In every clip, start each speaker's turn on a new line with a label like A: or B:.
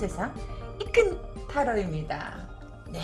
A: 세상 이큰 타로입니다. 네.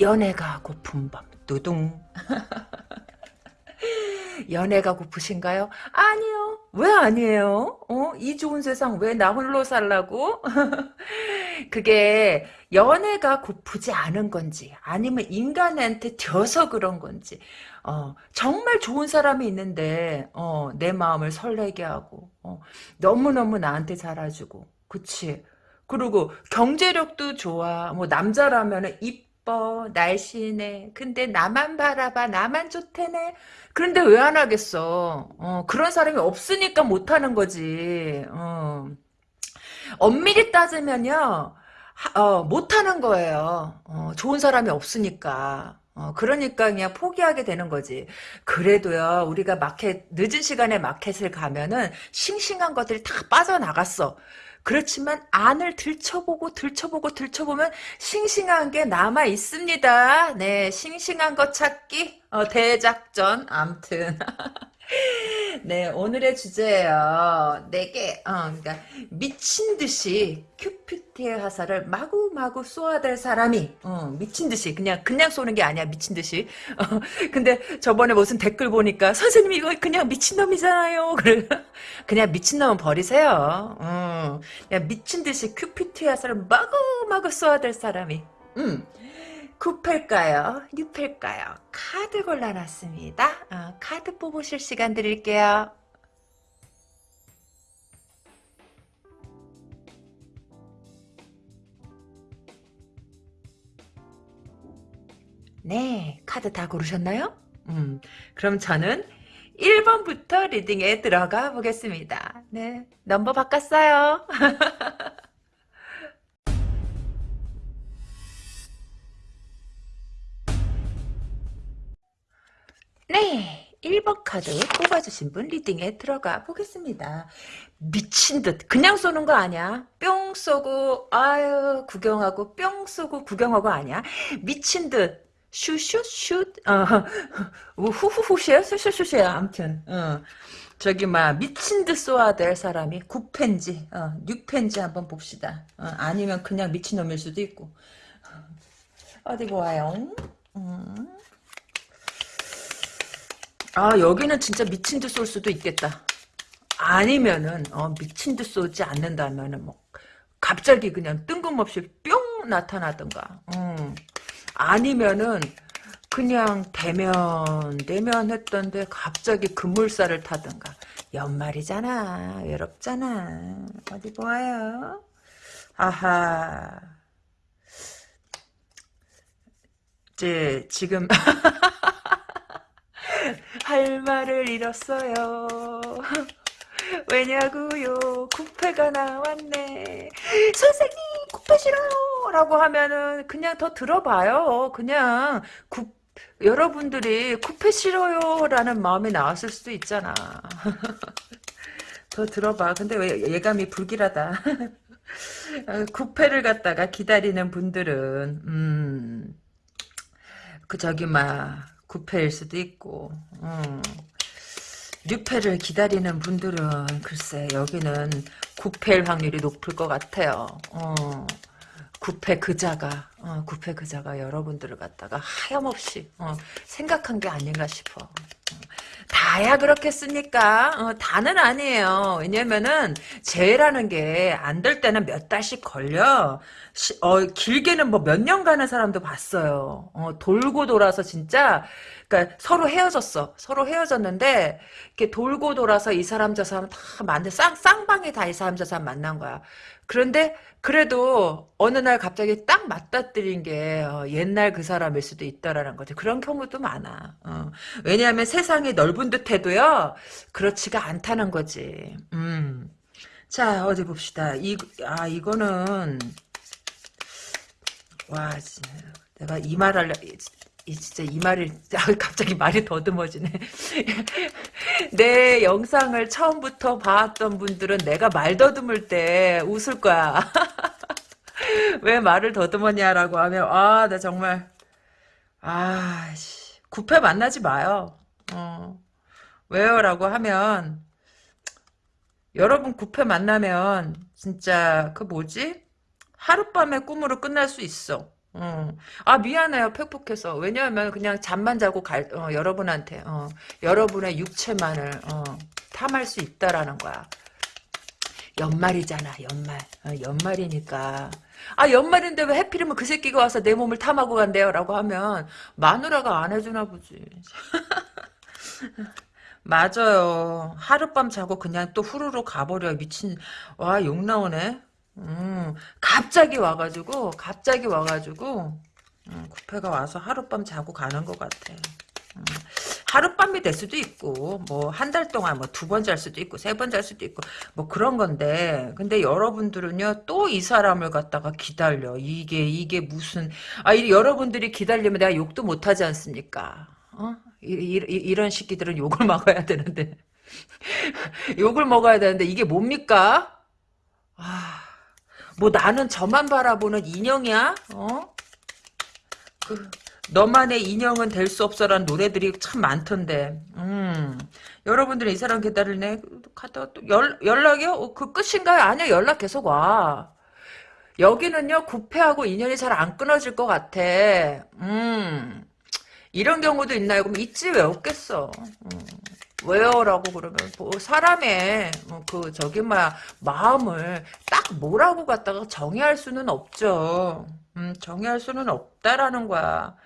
A: 연애가 고픈 밤 뚜둥 연애가 고프신가요? 아니요. 왜 아니에요? 어? 이 좋은 세상 왜 나 홀로 살라고? 그게 연애가 고프지 않은 건지 아니면 인간한테 져서 그런 건지 어, 정말 좋은 사람이 있는데 어, 내 마음을 설레게 하고 어, 너무너무 나한테 잘해주고 그치 그리고 경제력도 좋아. 뭐 남자라면 이뻐 날씬해. 근데 나만 바라봐 나만 좋대네. 그런데 왜 안 하겠어? 어, 그런 사람이 없으니까 못 하는 거지. 어. 엄밀히 따지면요 어, 못 하는 거예요. 어, 좋은 사람이 없으니까. 어, 그러니까 그냥 포기하게 되는 거지. 그래도요, 우리가 마켓, 늦은 시간에 마켓을 가면은 싱싱한 것들이 다 빠져나갔어. 그렇지만 안을 들춰보고 들춰보고 들춰보면 싱싱한 게 남아 있습니다. 네, 싱싱한 것 찾기 어, 대작전. 암튼 네, 오늘의 주제예요. 내게 어, 그러니까 미친 듯이 큐피트의 화살을 마구마구 쏘아댈 사람이 어, 미친 듯이 그냥 그냥 쏘는 게 아니야 미친 듯이. 어, 근데 저번에 무슨 댓글 보니까 선생님 이거 그냥 미친 놈이잖아요. 그래 그냥 미친 놈은 버리세요. 어, 그냥 미친 듯이 큐피트의 화살을 마구마구 쏘아댈 사람이. 음. 쿠펠까요? 뉴펠까요? 카드 골라놨습니다. 어, 카드 뽑으실 시간 드릴게요. 네, 카드 다 고르셨나요? 음, 그럼 저는 1번부터 reading에 들어가 보겠습니다. 네, 넘버 바꿨어요. 네. 1번 카드 뽑아주신 분 reading에 들어가 보겠습니다. 미친 듯 그냥 쏘는 거 아니야. 뿅 쏘고 아유 구경하고 뿅 쏘고 구경하고 아니야. 미친 듯 슈슈슛 어, 후후후시야 슈슈슈시야 어. 저기 막 미친 듯 쏘아야 될 사람이 9펜지 어, 6펜지 한번 봅시다. 어, 아니면 그냥 미친놈일 수도 있고 어디 보아요. 음. 아 여기는 진짜 미친 듯 쏠 수도 있겠다. 아니면은 어, 미친 듯 쏘지 않는다면은 뭐 갑자기 그냥 뜬금없이 뿅 나타나던가. 음. 아니면은 그냥 대면 대면 했던데 갑자기 급물살을 타던가. 연말이잖아. 외롭잖아. 어디 보아요. 아하. 이제 지금 할 말을 잃었어요. 왜냐고요? 구패가 나왔네. 선생님 구패 싫어요. 라고 하면은 그냥 더 들어봐요. 그냥 구, 여러분들이 구패 싫어요. 라는 마음이 나왔을 수도 있잖아. 더 들어봐. 근데 왜 예감이 불길하다. 구패를 갖다가 기다리는 분들은 음, 그 저기 막 구패일 수도 있고 음. 뉴패를 기다리는 분들은 글쎄 여기는 구패일 확률이 높을 것 같아요. 어. 구패 그자가 어, 구패 그자가 여러분들을 갖다가 하염없이 어, 생각한 게 아닌가 싶어. 어. 다야 그렇겠습니까? 어, 다는 아니에요. 왜냐면은 재라는 게 안 될 때는 몇 달씩 걸려. 시, 어, 길게는 뭐 몇 년 가는 사람도 봤어요. 어, 돌고 돌아서 진짜 그러니까 서로 헤어졌어. 서로 헤어졌는데 이렇게 돌고 돌아서 이 사람 저 사람 다 만나 쌍 쌍방에 다이 사람 저 사람 만난 거야. 그런데 그래도 어느 날 갑자기 딱 맞닥뜨린 게 어, 옛날 그 사람일 수도 있다라는 거지. 그런 경우도 많아. 어. 왜냐하면 세상이 넓은 듯해도요. 그렇지가 않다는 거지. 음. 자 어디 봅시다. 이, 아 이거는 와 내가 이 말 을 진짜 이 말을 갑자기 말이 더듬어지네. 내 영상을 처음부터 봤던 분들은 내가 말 더듬을 때 웃을 거야. 왜 말을 더듬었냐라고 하면 아, 나 정말 아, 씨. 구패 만나지 마요. 어. 왜요라고 하면 여러분 구패 만나면 진짜 그 뭐지? 하룻밤의 꿈으로 끝날 수 있어. 어. 아 미안해요. 팩폭해서. 왜냐하면 그냥 잠만 자고 갈 어, 여러분한테 어, 여러분의 육체만을 어, 탐할 수 있다라는 거야. 연말이잖아 연말. 어, 연말이니까. 아 연말인데 왜 해필이면 그 새끼가 와서 내 몸을 탐하고 간대요? 라고 하면 마누라가 안 해주나 보지. 맞아요. 하룻밤 자고 그냥 또 후루룩 가버려. 미친. 와 욕 나오네 음, 갑자기 와가지고, 갑자기 와가지고, 음, 구패가 와서 하룻밤 자고 가는 것 같아. 음, 하룻밤이 될 수도 있고, 뭐, 한 달 동안 뭐 두 번 잘 수도 있고, 세 번 잘 수도 있고, 뭐 그런 건데, 근데 여러분들은요, 또 이 사람을 갖다가 기다려. 이게, 이게 무슨, 아, 이, 여러분들이 기다리면 내가 욕도 못하지 않습니까? 어? 이, 이, 이런 시기들은 욕을 먹어야 되는데. 욕을 먹어야 되는데, 이게 뭡니까? 아. 뭐 나는 저만 바라보는 인형이야? 어? 그 너만의 인형은 될 수 없어라는 노래들이 참 많던데. 음. 여러분들이 이 사람 기다리네. 갔다가 또 연, 연락이요? 어, 그 끝인가요? 아니요. 연락 계속 와. 여기는요. 구패하고 인연이 잘 안 끊어질 것 같아. 음. 이런 경우도 있나요? 그럼 있지 왜 없겠어. 음. 왜요라고 그러면 뭐 사람의 뭐그 저기 뭐야 마음을 딱 뭐라고 갖다가 정의할 수는 없죠. 음, 정의할 수는 없다라는 거야.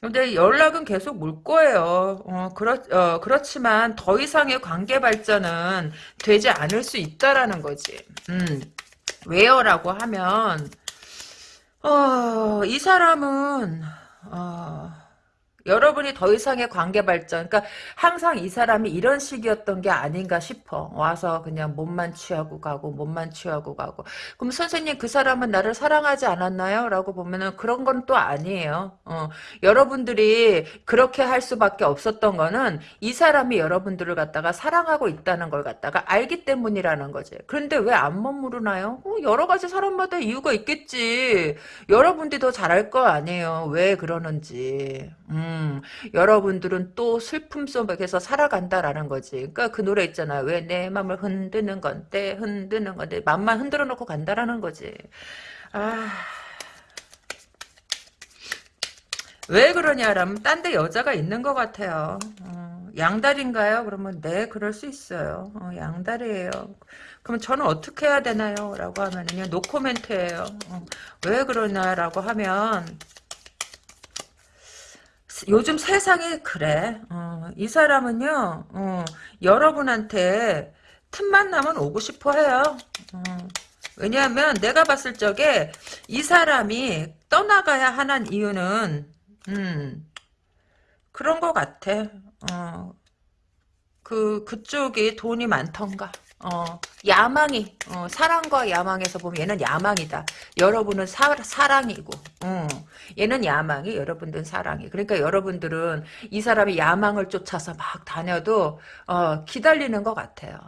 A: 근데 연락은 계속 물 거예요. 어, 그렇, 어, 그렇지만 더 이상의 관계 발전은 되지 않을 수 있다라는 거지. 음, 왜요라고 하면, 어, 이 사람은, 어, 여러분이 더 이상의 관계 발전, 그러니까 항상 이 사람이 이런 식이었던 게 아닌가 싶어. 와서 그냥 몸만 취하고 가고, 몸만 취하고 가고. 그럼 선생님 그 사람은 나를 사랑하지 않았나요? 라고 보면은 그런 건 또 아니에요. 어, 여러분들이 그렇게 할 수밖에 없었던 거는 이 사람이 여러분들을 갖다가 사랑하고 있다는 걸 갖다가 알기 때문이라는 거지. 그런데 왜 안 머무르나요? 어, 여러 가지 사람마다 이유가 있겠지. 여러분들이 더 잘할 거 아니에요. 왜 그러는지. 음, 여러분들은 또 슬픔 속에서 살아간다라는 거지. 그러니까 그 노래 있잖아. 왜 내 맘을 흔드는 건데, 흔드는 건데, 맘만 흔들어 놓고 간다라는 거지. 아. 왜 그러냐라면, 딴 데 여자가 있는 것 같아요. 어, 양다리인가요? 그러면, 네, 그럴 수 있어요. 어, 양다리예요 그럼 저는 어떻게 해야 되나요? 라고 하면은요, 노코멘트예요. 어, 왜 그러냐라고 하면, 요즘 세상이 그래. 어, 이 사람은요, 어, 여러분한테 틈만 나면 오고 싶어 해요. 어, 왜냐하면 내가 봤을 적에 이 사람이 떠나가야 하는 이유는, 음, 그런 것 같아. 어, 그, 그쪽이 돈이 많던가. 어, 야망이, 어, 사랑과 야망에서 보면 얘는 야망이다. 여러분은 사, 사랑이고, 어, 얘는 야망이, 여러분들은 사랑이. 그러니까 여러분들은 이 사람의 야망을 쫓아서 막 다녀도, 어, 기다리는 것 같아요.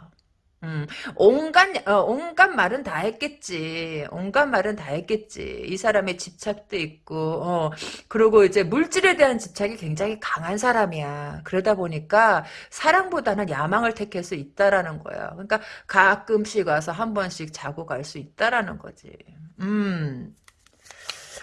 A: 음, 온갖, 어, 온갖 말은 다 했겠지. 온갖 말은 다 했겠지. 이 사람의 집착도 있고, 어, 그리고 이제 물질에 대한 집착이 굉장히 강한 사람이야. 그러다 보니까 사랑보다는 야망을 택할 수 있다라는 거야. 그러니까 가끔씩 와서 한 번씩 자고 갈 수 있다라는 거지. 음.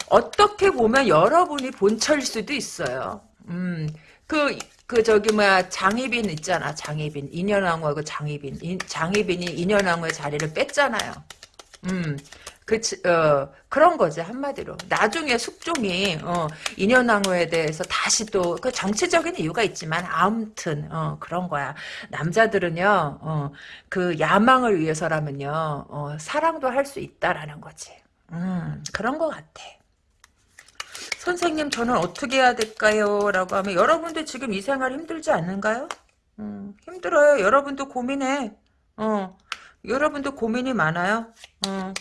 A: 어떻게 보면 여러분이 본처일 수도 있어요. 음, 그, 그 저기 뭐야 장희빈 있잖아 장희빈 인현왕후하고 장희빈 인, 장희빈이 인현왕후의 자리를 뺐잖아요. 음. 그, 어, 그런 거지, 한마디로. 나중에 숙종이, 어, 인현왕후에 대해서 다시 또, 그 정치적인 이유가 있지만, 아무튼, 어, 그런 거야. 남자들은요, 어, 그 야망을 위해서라면요, 어, 사랑도 할 수 있다라는 거지. 음, 그런 것 같아. 선생님 저는 어떻게 해야 될까요? 라고 하면 여러분들 지금 이 생활 힘들지 않는가요? 음, 힘들어요. 여러분도 고민해. 어, 여러분도 고민이 많아요. 어.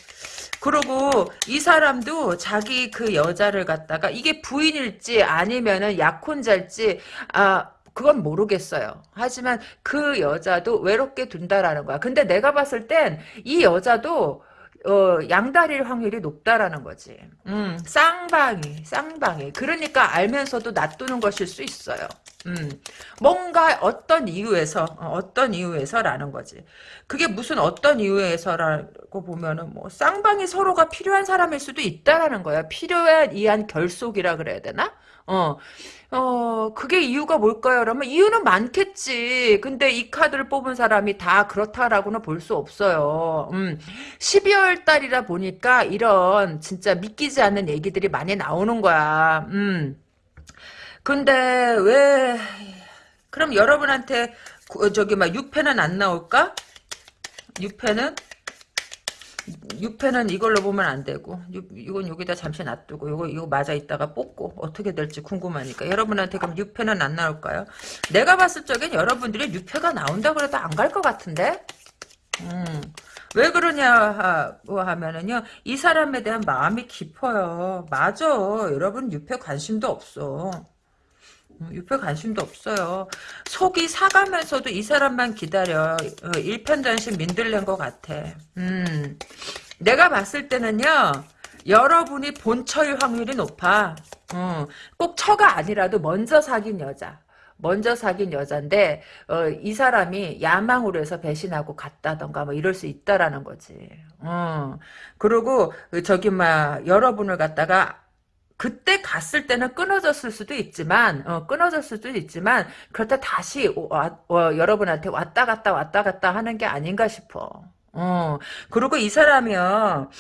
A: 그리고 이 사람도 자기 그 여자를 갖다가 이게 부인일지 아니면은 약혼자일지 아 그건 모르겠어요. 하지만 그 여자도 외롭게 둔다라는 거야. 근데 내가 봤을 땐 이 여자도 어, 양다리일 확률이 높다라는 거지. 음, 쌍방이, 쌍방이. 그러니까 알면서도 놔두는 것일 수 있어요. 음, 뭔가 어떤 이유에서 어, 어떤 이유에서라는 거지. 그게 무슨 어떤 이유에서라고 보면은 뭐 쌍방이 서로가 필요한 사람일 수도 있다라는 거야. 필요에 의한 결속이라 그래야 되나? 어, 어, 그게 이유가 뭘까요? 그러면 이유는 많겠지. 근데 이 카드를 뽑은 사람이 다 그렇다라고는 볼 수 없어요. 음, 12월 달이라 보니까 이런 진짜 믿기지 않는 얘기들이 많이 나오는 거야. 음. 근데 왜 그럼 여러분한테 구- 저기 막 6패는 안 나올까? 6패는 6패는 이걸로 보면 안 되고 육- 이건 여기다 잠시 놔두고 이거 이거 맞아 있다가 뽑고 어떻게 될지 궁금하니까 여러분한테 그럼 6패는 안 나올까요? 내가 봤을 적엔 여러분들이 6패가 나온다 그래도 안 갈 것 같은데? 음. 왜 그러냐 고 하면은요 이 사람에 대한 마음이 깊어요 맞아 여러분 6패 관심도 없어 음, 유표 관심도 없어요. 속이 사가면서도 이 사람만 기다려. 어, 일편단심 민들렌 것 같아. 음, 내가 봤을 때는요. 여러분이 본처일 확률이 높아. 어, 꼭 처가 아니라도 먼저 사귄 여자. 먼저 사귄 여잔데 어, 이 사람이 야망으로 해서 배신하고 갔다던가 뭐 이럴 수 있다라는 거지. 어. 그리고 저기 막 여러분을 갖다가 그때 갔을 때는 끊어졌을 수도 있지만 어, 끊어졌을 수도 있지만 그렇다 다시 와, 어, 여러분한테 왔다 갔다 왔다 갔다 하는 게 아닌가 싶어. 어, 그리고 이 사람이요.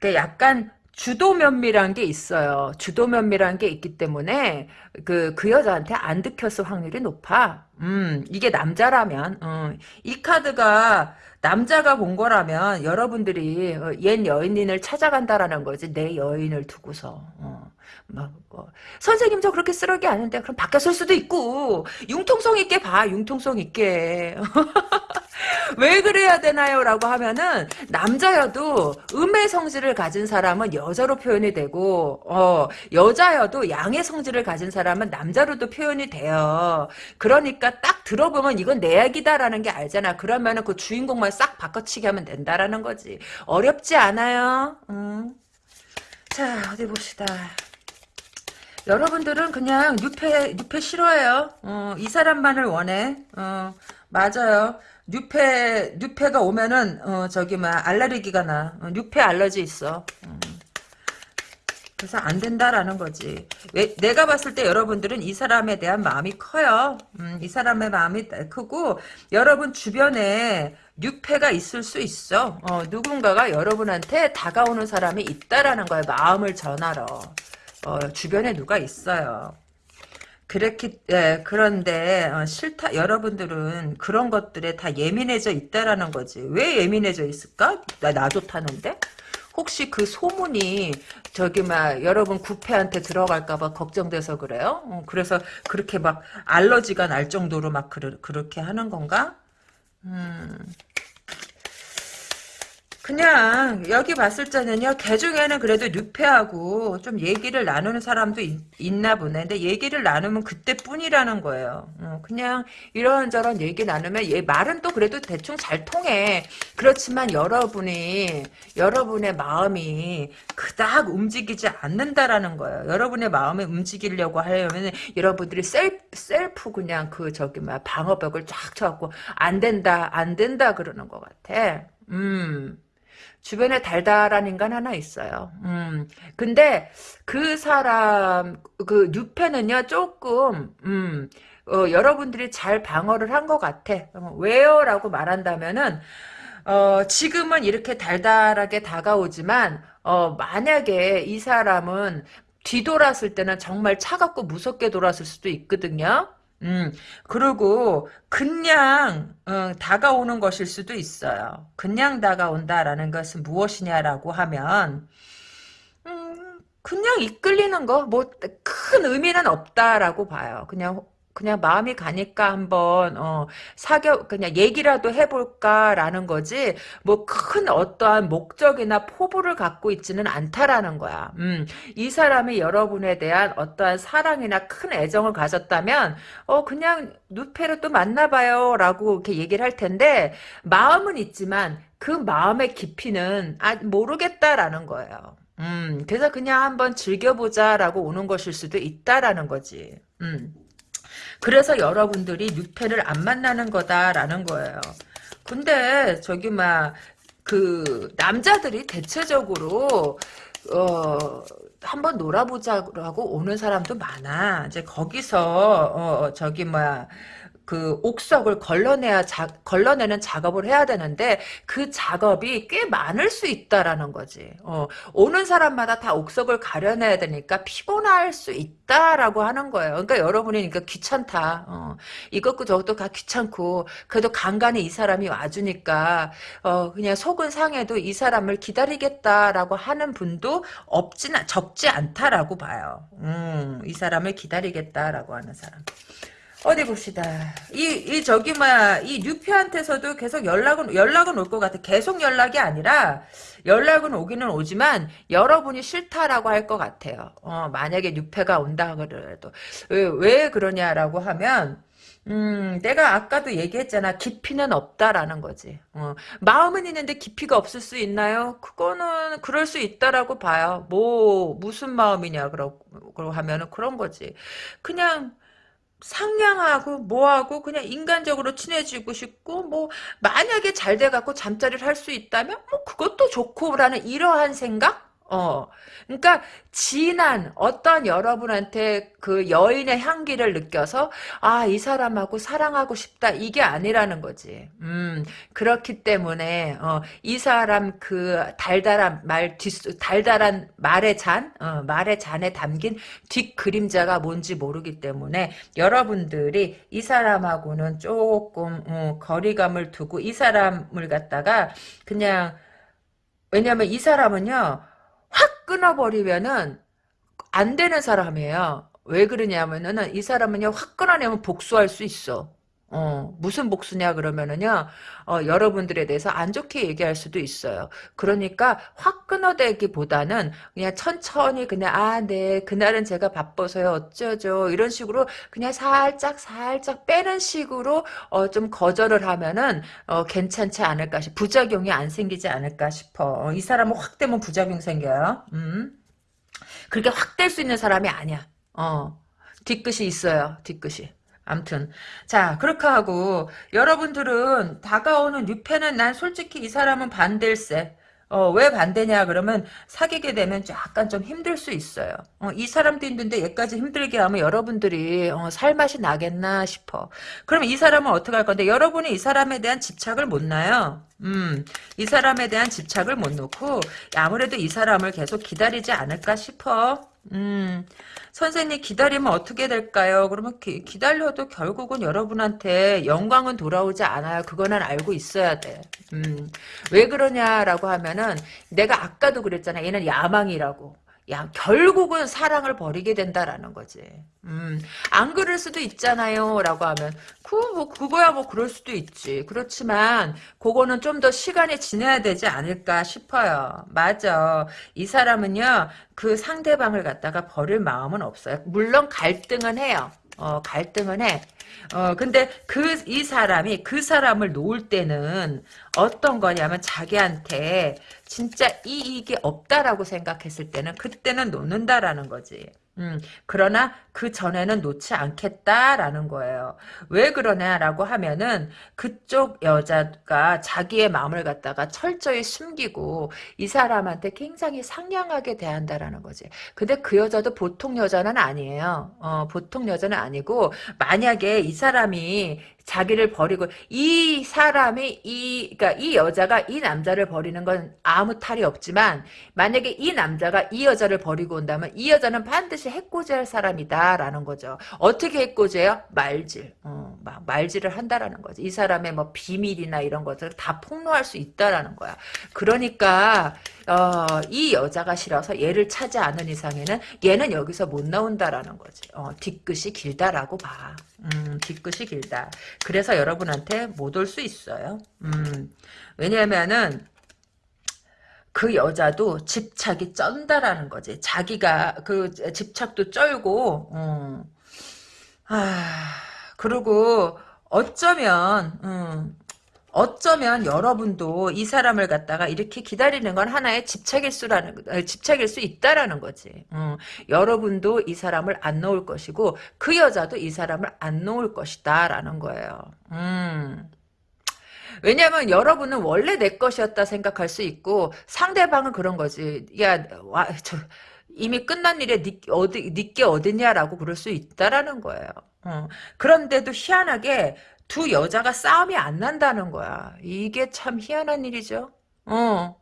A: 그 약간 주도 면밀한 게 있어요. 주도 면밀한 게 있기 때문에 그, 그 여자한테 안 들켰을 확률이 높아. 음, 이게 남자라면, 어, 이 카드가 남자가 본 거라면 여러분들이 어, 옛 여인을 찾아간다라는 거지. 내 여인을 두고서. 어. 막, 뭐, 선생님 저 그렇게 쓰레기 아는데 그럼 바뀌었을 수도 있고 융통성 있게 봐 융통성 있게 왜 그래야 되나요? 라고 하면은 남자여도 음의 성질을 가진 사람은 여자로 표현이 되고 어 여자여도 양의 성질을 가진 사람은 남자로도 표현이 돼요. 그러니까 딱 들어보면 이건 내 얘기다라는 게 알잖아. 그러면은 그 주인공만 싹 바꿔치기 하면 된다라는 거지. 어렵지 않아요. 음. 자 어디 봅시다. 여러분들은 그냥 뉴페 뉴페 싫어해요. 어, 이 사람만을 원해. 어, 맞아요. 뉴페 뉴페가 오면은 어, 저기 막 알레르기가 나. 어, 뉴페 알러지 있어. 음. 그래서 안 된다라는 거지. 왜, 내가 봤을 때 여러분들은 이 사람에 대한 마음이 커요. 음, 이 사람의 마음이 크고 여러분 주변에 뉴페가 있을 수 있어. 어, 누군가가 여러분한테 다가오는 사람이 있다라는 거예요. 마음을 전하러. 어, 주변에 누가 있어요. 그렇기 예, 그런데 어, 싫다 여러분들은 그런 것들에 다 예민해져 있다라는 거지. 왜 예민해져 있을까? 나, 나 좋다는데? 혹시 그 소문이 저기 막 여러분 구패한테 들어갈까봐 걱정돼서 그래요? 어, 그래서 그렇게 막 알러지가 날 정도로 막 그르, 그렇게 하는 건가? 음 그냥 여기 봤을 때는요 개 중에는 그래도 뉴페하고 좀 얘기를 나누는 사람도 있, 나 보네. 근데 얘기를 나누면 그때뿐이라는 거예요. 어, 그냥 이런저런 얘기 나누면 얘 말은 또 그래도 대충 잘 통해. 그렇지만 여러분이 여러분의 마음이 그닥 움직이지 않는다라는 거예요. 여러분의 마음이 움직이려고 하려면 여러분들이 self, self 그냥 그 저기 막 방어벽을 쫙 쳐갖고 안 된다 안 된다 그러는 것 같아. 음 주변에 달달한 인간 하나 있어요. 음. 근데 그 사람 그 뉴페는요 조금 음. 어, 여러분들이 잘 방어를 한 것 같아. 어, 왜요? 라고 말한다면은 어, 지금은 이렇게 달달하게 다가오지만 어, 만약에 이 사람은 뒤돌았을 때는 정말 차갑고 무섭게 돌았을 수도 있거든요. 음, 그리고 그냥 어, 다가오는 것일 수도 있어요. 그냥 다가온다라는 것은 무엇이냐라고 하면 음, 그냥 이끌리는 거, 뭐 큰 의미는 없다라고 봐요. 그냥 그냥 마음이 가니까 한번 어, 사겨 그냥 얘기라도 해볼까라는 거지 뭐 큰 어떠한 목적이나 포부를 갖고 있지는 않다라는 거야. 음, 이 사람이 여러분에 대한 어떠한 사랑이나 큰 애정을 가졌다면 어 그냥 누페를 또 만나봐요라고 이렇게 얘기를 할 텐데 마음은 있지만 그 마음의 깊이는 아 모르겠다라는 거예요. 음, 그래서 그냥 한번 즐겨보자라고 오는 것일 수도 있다라는 거지. 음. 그래서 여러분들이 뉴페를 안 만나는 거다라는 거예요. 근데 저기 막 그 남자들이 대체적으로 어 한번 놀아보자고 오는 사람도 많아. 이제 거기서 어 저기 뭐야 그 옥석을 걸러내야 자, 걸러내는 작업을 해야 되는데 그 작업이 꽤 많을 수 있다라는 거지. 어, 오는 사람마다 다 옥석을 가려내야 되니까 피곤할 수 있다라고 하는 거예요. 그러니까 여러분이 그러니까 귀찮다. 어, 이것도 저것도 다 귀찮고 그래도 간간히 이 사람이 와주니까 어, 그냥 속은 상해도 이 사람을 기다리겠다라고 하는 분도 없진 적지 않다라고 봐요. 음, 이 사람을 기다리겠다라고 하는 사람. 어디 봅시다. 이, 이, 저기, 뭐야, 이 뉴피한테서도 계속 연락은, 연락은 올 것 같아. 계속 연락이 아니라, 연락은 오기는 오지만, 여러분이 싫다라고 할 것 같아요. 어, 만약에 뉴페가 온다 그래도. 왜, 왜 그러냐라고 하면, 음, 내가 아까도 얘기했잖아. 깊이는 없다라는 거지. 어, 마음은 있는데 깊이가 없을 수 있나요? 그거는 그럴 수 있다라고 봐요. 뭐 무슨 마음이냐 그러고 하면은 그런 거지. 그냥 상냥하고 뭐하고 그냥 인간적으로 친해지고 싶고 뭐 만약에 잘 돼갖고 잠자리를 할 수 있다면 뭐 그것도 좋고라는 이러한 생각? 어. 그러니까 진한 어떤 여러분한테 그 여인의 향기를 느껴서 아, 이 사람하고 사랑하고 싶다. 이게 아니라는 거지. 음. 그렇기 때문에 어, 이 사람 그 달달한 말 뒷, 달달한 말의 잔, 어, 말의 잔에 담긴 뒷 그림자가 뭔지 모르기 때문에 여러분들이 이 사람하고는 조금 어, 거리감을 두고 이 사람을 갖다가 그냥 왜냐면 이 사람은요 확 끊어버리면은 안 되는 사람이에요. 왜 그러냐면은 이 사람은요 확 끊어내면 복수할 수 있어. 어, 무슨 복수냐 그러면은요, 어, 여러분들에 대해서 안 좋게 얘기할 수도 있어요. 그러니까 확 끊어대기보다는 그냥 천천히 그냥, 아, 네, 그날은 제가 바빠서요, 어쩌죠. 이런 식으로 그냥 살짝, 살짝 빼는 식으로, 어, 좀 거절을 하면은, 어, 괜찮지 않을까 싶, 부작용이 안 생기지 않을까 싶어. 어, 이 사람은 확 되면 부작용 생겨요. 음. 그렇게 확 될 수 있는 사람이 아니야. 어. 뒤끝이 있어요, 뒤끝이. 암튼 자 그렇게 하고 여러분들은 다가오는 뉴페는 난 솔직히 이 사람은 반댈세 어, 왜 반대냐 그러면 사귀게 되면 약간 좀 힘들 수 있어요. 어, 이 사람도 힘든데 얘까지 힘들게 하면 여러분들이 어, 살맛이 나겠나 싶어. 그럼 이 사람은 어떻게 할 건데 여러분이 이 사람에 대한 집착을 못 놔요. 음, 이 사람에 대한 집착을 못 놓고 아무래도 이 사람을 계속 기다리지 않을까 싶어. 음, 선생님 기다리면 어떻게 될까요? 그러면 기, 기다려도 결국은 여러분한테 영광은 돌아오지 않아요. 그거는 알고 있어야 돼. 음, 왜 그러냐라고 하면은 내가 아까도 그랬잖아. 얘는 야망이라고. 야, 결국은 사랑을 버리게 된다라는 거지. 음, 안 그럴 수도 있잖아요. 라고 하면, 그, 뭐, 그거야 뭐 그럴 수도 있지. 그렇지만, 그거는 좀 더 시간이 지나야 되지 않을까 싶어요. 맞아. 이 사람은요, 그 상대방을 갖다가 버릴 마음은 없어요. 물론 갈등은 해요. 어, 갈등은 해. 어, 근데 그, 이 사람이 그 사람을 놓을 때는 어떤 거냐면 자기한테 진짜 이익이 없다라고 생각했을 때는 그때는 놓는다라는 거지. 음, 그러나 그 전에는 놓지 않겠다라는 거예요. 왜 그러냐라고 하면은 그쪽 여자가 자기의 마음을 갖다가 철저히 숨기고 이 사람한테 굉장히 상냥하게 대한다라는 거지. 근데 그 여자도 보통 여자는 아니에요. 어, 보통 여자는 아니고 만약에 이 사람이 자기를 버리고 이 사람이 이 그러니까 이 여자가 이 남자를 버리는 건 아무 탈이 없지만 만약에 이 남자가 이 여자를 버리고 온다면 이 여자는 반드시 해코지할 사람이다라는 거죠. 어떻게 해코지해요? 말질. 어, 말질을 한다라는 거지. 이 사람의 뭐 비밀이나 이런 것들을 다 폭로할 수 있다라는 거야. 그러니까 어, 이 여자가 싫어서 얘를 차지 않은 이상에는 얘는 여기서 못 나온다라는 거지. 어, 뒤끝이 길다라고 봐. 음, 뒤끝이 길다. 그래서 여러분한테 못 올 수 있어요. 음, 왜냐면은 그 여자도 집착이 쩐다라는 거지. 자기가 그 집착도 쩔고, 음. 아, 그리고 어쩌면 음, 어쩌면 여러분도 이 사람을 갖다가 이렇게 기다리는 건 하나의 집착일 수라는 어, 집착일 수 있다라는 거지. 어, 여러분도 이 사람을 안 놓을 것이고 그 여자도 이 사람을 안 놓을 것이다라는 거예요. 음. 왜냐하면 여러분은 원래 내 것이었다 생각할 수 있고 상대방은 그런 거지. 야, 와, 저, 이미 끝난 일에 니, 어디, 니께 어딨냐라고 그럴 수 있다라는 거예요. 어. 그런데도 희한하게 두 여자가 싸움이 안 난다는 거야. 이게 참 희한한 일이죠. 어.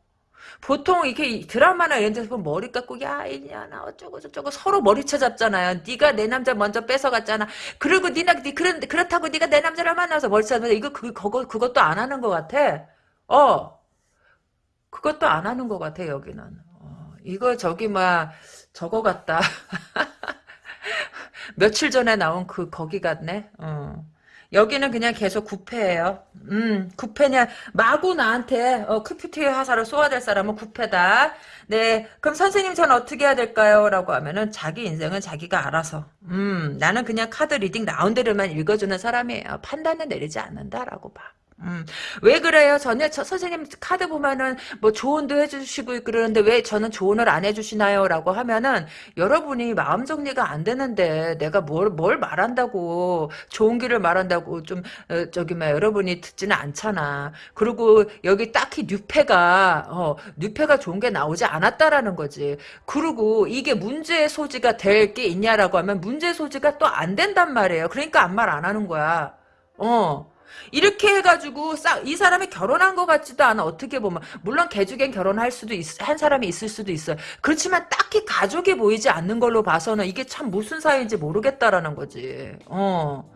A: 보통 이렇게 드라마나 이런 데서 보면 머리 깎고 야 이냐나 어쩌고 저쩌고 서로 머리채 잡잖아요. 네가 내 남자 먼저 뺏어갔잖아. 그리고 니나 니 그런 그렇다고 네가 내 남자를 만나서 머리 잡는 이거 그 그거 그것도 안 하는 것 같아. 어. 그것도 안 하는 것 같아 여기는. 어, 이거 저기 막 저거 같다. 며칠 전에 나온 그 거기 같네. 어. 여기는 그냥 계속 구패예요. 음, 구패냐 마구 나한테 어, 큐피티 화살을 쏘아댈 사람은 구패다. 네, 그럼 선생님 전 어떻게 해야 될까요? 라고 하면은 자기 인생은 자기가 알아서. 음, 나는 그냥 카드 리딩 대로만 읽어주는 사람이에요. 판단은 내리지 않는다라고 봐. 음, 왜 그래요? 전에 저 선생님 카드 보면은 뭐 조언도 해주시고 그러는데 왜 저는 조언을 안 해주시나요? 라고 하면은 여러분이 마음 정리가 안 되는데 내가 뭘, 뭘 말한다고 좋은 길을 말한다고 좀 어, 저기 막 여러분이 듣지는 않잖아. 그리고 여기 딱히 뉴페가 어, 뉴페가 좋은 게 나오지 않았다라는 거지. 그리고 이게 문제의 소지가 될 게 있냐라고 하면 문제 소지가 또 안 된단 말이에요. 그러니까 아무 말 안 하는 거야. 어. 이렇게 해가지고 싹 이 사람이 결혼한 것 같지도 않아. 어떻게 보면. 물론 개주겐 결혼할 수도 있, 한 사람이 있을 수도 있어요. 그렇지만 딱히 가족이 보이지 않는 걸로 봐서는 이게 참 무슨 사이인지 모르겠다라는 거지. 어.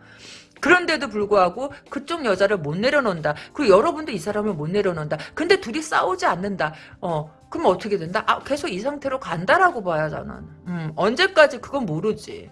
A: 그런데도 불구하고 그쪽 여자를 못 내려놓는다. 그리고 여러분도 이 사람을 못 내려놓는다. 근데 둘이 싸우지 않는다. 어. 그럼 어떻게 된다? 아 계속 이 상태로 간다라고 봐야 저는. 음, 언제까지 그건 모르지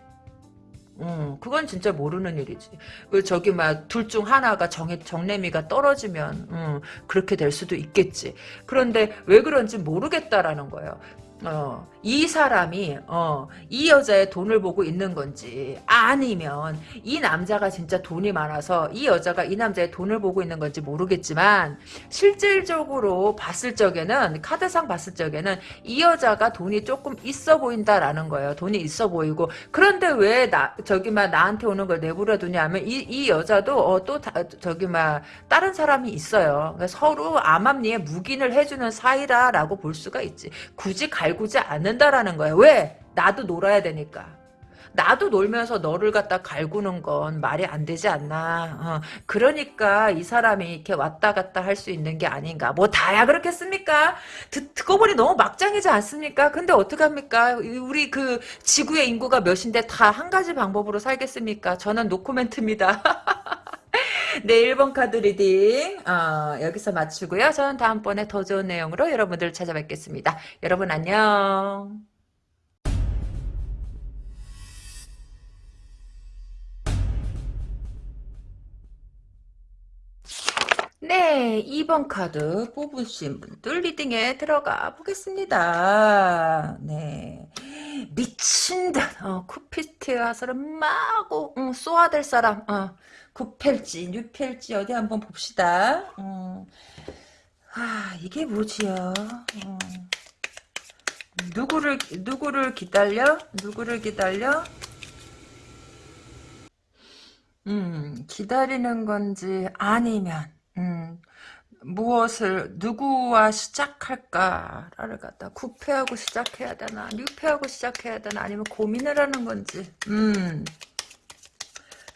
A: 음, 그건 진짜 모르는 일이지. 그 저기 막 둘 중 하나가 정 정내미가 떨어지면 음, 그렇게 될 수도 있겠지. 그런데 왜 그런지 모르겠다라는 거예요. 어, 이 사람이 어, 이 여자의 돈을 보고 있는 건지 아니면 이 남자가 진짜 돈이 많아서 이 여자가 이 남자의 돈을 보고 있는 건지 모르겠지만 실질적으로 봤을 적에는 카드상 봤을 적에는 이 여자가 돈이 조금 있어 보인다라는 거예요. 돈이 있어 보이고 그런데 왜 나 저기 막 나한테 오는 걸 내버려 두냐면 이, 이 여자도 어, 또 다, 저기 막 다른 사람이 있어요. 그러니까 서로 암암리에 묵인을 해주는 사이다라고 볼 수가 있지. 굳이 갈구지 않 는다라는 거예요. 왜? 나도 놀아야 되니까. 나도 놀면서 너를 갖다 갈구는 건 말이 안 되지 않나. 어, 그러니까 이 사람이 이렇게 왔다 갔다 할 수 있는 게 아닌가. 뭐 다야 그렇겠습니까? 듣, 듣고 보니 너무 막장이지 않습니까? 근데 어떡합니까? 우리 그 지구의 인구가 몇인데 다 한 가지 방법으로 살겠습니까? 저는 노코멘트입니다. 네, 1번 카드 reading 어, 여기서 마치고요. 저는 다음번에 더 좋은 내용으로 여러분들 찾아뵙겠습니다. 여러분 안녕. 네, 2번 카드 뽑으신 분들 reading에 들어가 보겠습니다. 네. 미친 듯, 어, 화살을 마구, 응, 쏘아댈 사람, 어, 구펠지, 뉴펠지, 어디 한번 봅시다. 어. 아, 이게 뭐지요? 어. 누구를, 누구를 기다려? 누구를 기다려? 음, 기다리는 건지, 아니면, 음, 무엇을 누구와 시작할까를 갖다 구패하고 시작해야 되나 뉴패하고 시작해야 되나 아니면 고민을 하는 건지 음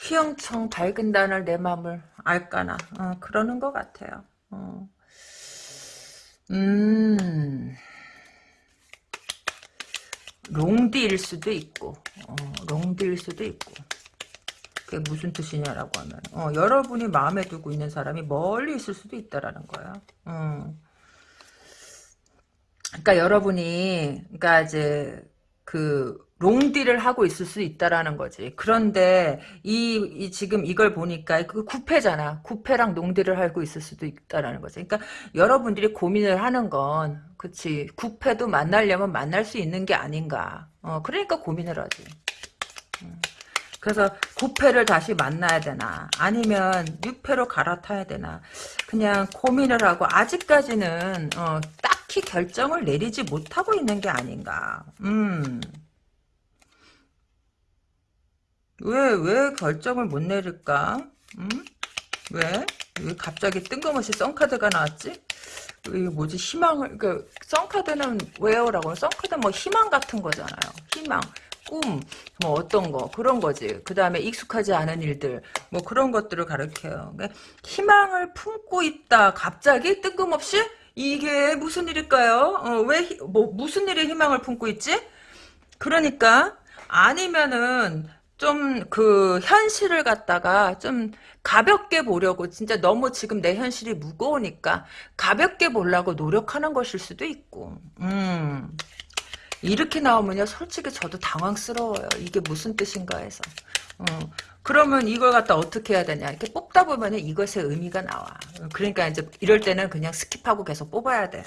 A: 휘영청 밝은 단을 내 마음을 알까나 어, 그러는 것 같아요 어. 음 롱디일 수도 있고 어, 롱디일 수도 있고 그게 무슨 뜻이냐라고 하면 어, 여러분이 마음에 두고 있는 사람이 멀리 있을 수도 있다라는 거야. 어. 그러니까 여러분이 그러니까 이제 그 롱디를 하고 있을 수 있다라는 거지. 그런데 이, 이 지금 이걸 보니까 그 구패잖아. 구패랑 롱디를 하고 있을 수도 있다라는 거지. 그러니까 여러분들이 고민을 하는 건 그치 구패도 만나려면 만날 수 있는 게 아닌가. 어, 그러니까 고민을 하지. 음. 그래서 9패를 다시 만나야 되나 아니면 6패로 갈아타야 되나 그냥 고민을 하고 아직까지는 어, 딱히 결정을 내리지 못하고 있는 게 아닌가 음. 왜, 왜 결정을 못 내릴까? 음? 왜? 왜 갑자기 뜬금없이 썬카드가 나왔지? 이게 뭐지? 희망을 그 썬카드는 왜요라고 썬카드 뭐 희망 같은 거잖아요. 희망 꿈 뭐 어떤 거 그런 거지. 그 다음에 익숙하지 않은 일들 뭐 그런 것들을 가르쳐요. 그러니까 희망을 품고 있다. 갑자기 뜬금없이? 이게 무슨 일일까요? 어, 왜 뭐 무슨 일에 희망을 품고 있지? 그러니까 아니면은 좀 그 현실을 갖다가 좀 가볍게 보려고 진짜 너무 지금 내 현실이 무거우니까 가볍게 보려고 노력하는 것일 수도 있고. 음. 이렇게 나오면요. 솔직히 저도 당황스러워요. 이게 무슨 뜻인가 해서. 어, 그러면 이걸 갖다 어떻게 해야 되냐? 이렇게 뽑다 보면 이것의 의미가 나와. 그러니까 이제 이럴 때는 그냥 skip하고 계속 뽑아야 돼.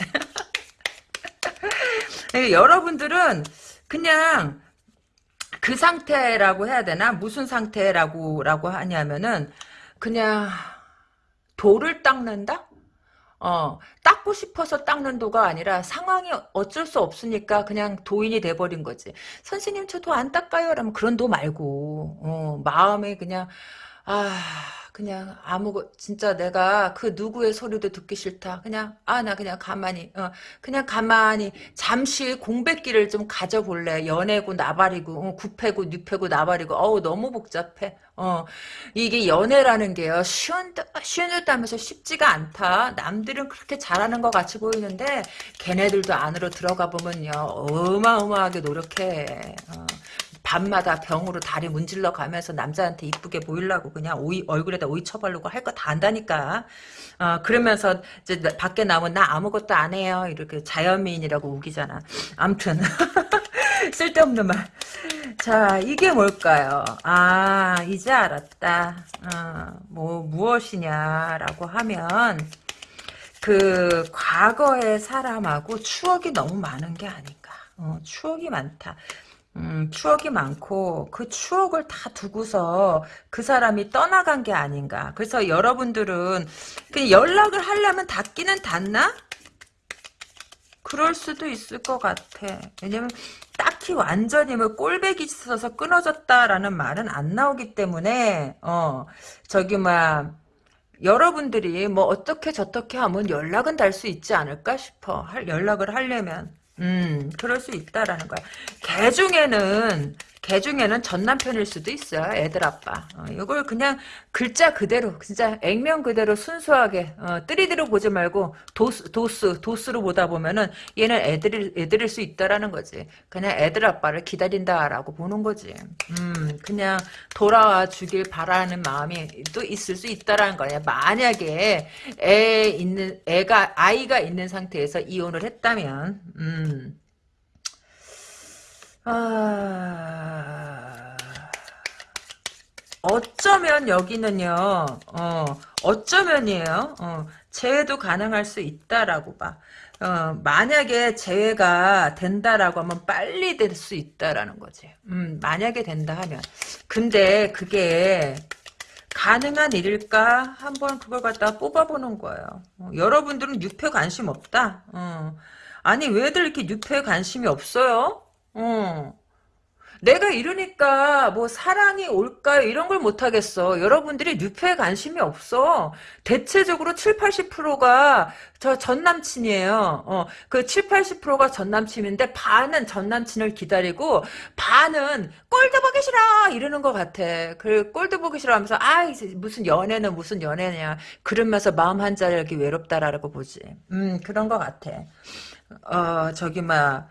A: 여러분들은 그냥 그 상태라고 해야 되나? 무슨 상태라고 라고 하냐면은 그냥 돌을 닦는다? 어, 닦고 싶어서 닦는 도가 아니라 상황이 어쩔 수 없으니까 그냥 도인이 돼버린 거지. 선생님 저도 안 닦아요. 라면 그런 도 말고 어, 마음에 그냥 아 그냥 아무거 진짜 내가 그 누구의 소리도 듣기 싫다. 그냥 아 나 그냥 가만히 어 그냥 가만히 잠시 공백기를 좀 가져볼래. 연애고 나발이고 어, 구패고 뉴패고 나발이고 어우 너무 복잡해. 어 이게 연애라는 게요 쉬운 쉬운 듯 하면서 쉽지가 않다. 남들은 그렇게 잘하는 것 같이 보이는데 걔네들도 안으로 들어가 보면요 어마어마하게 노력해. 어. 밤마다 병으로 다리 문질러 가면서 남자한테 이쁘게 보이려고 그냥 오이, 얼굴에다 오이 쳐바르고 할 거 다 한다니까. 어, 그러면서 이제 밖에 나오면 나 아무것도 안 해요. 이렇게 자연미인이라고 우기잖아. 암튼. 쓸데없는 말. 자, 이게 뭘까요? 아, 이제 알았다. 어, 뭐, 무엇이냐라고 하면, 그, 과거의 사람하고 추억이 너무 많은 게 아닌가. 어, 추억이 많다. 음, 추억이 많고 그 추억을 다 두고서 그 사람이 떠나간 게 아닌가. 그래서 여러분들은 그냥 연락을 하려면 닿기는 닿나? 그럴 수도 있을 것 같아. 왜냐면 딱히 완전히 뭐 꼴배기 있어서 끊어졌다라는 말은 안 나오기 때문에 어 저기 막 여러분들이 뭐 어떻게 저떻게 하면 연락은 달 수 있지 않을까 싶어. 할 연락을 하려면 음, 그럴 수 있다라는 거야. 개 중에는 개 중에는 전 남편일 수도 있어요. 애들 아빠. 어, 이걸 그냥 글자 그대로 진짜 액면 그대로 순수하게 어, 뜨리대로 보지 말고 도스 도스 도스로 보다 보면은 얘는 애들일 애들일 수 있다라는 거지. 그냥 애들 아빠를 기다린다라고 보는 거지. 음, 그냥 돌아와 주길 바라는 마음이 또 있을 수 있다라는 거야. 만약에 애 있는 애가 아이가 있는 상태에서 이혼을 했다면 음. 아... 어쩌면 여기는요, 어, 어쩌면이에요. 어, 재회도 가능할 수 있다라고 봐. 어, 만약에 재회가 된다라고 하면 빨리 될 수 있다라는 거지. 음, 만약에 된다 하면. 근데 그게 가능한 일일까? 한번 그걸 갖다 뽑아보는 거예요. 어, 여러분들은 유패 관심 없다? 어. 아니, 왜들 이렇게 유패 관심이 없어요? 어. 내가 이러니까 뭐 사랑이 올까요? 이런 걸 못하겠어. 여러분들이 뉴페에 관심이 없어. 대체적으로 7, 80%가 저 전남친이에요. 어, 그 7, 80%가 전남친인데 반은 전남친을 기다리고 반은 꼴도 보기 싫어! 이러는 것 같아. 그 꼴도 보기 싫어 하면서 아 무슨 연애는 무슨 연애냐. 그러면서 마음 한 자리 외롭다라고 보지. 음 그런 것 같아. 어 저기 막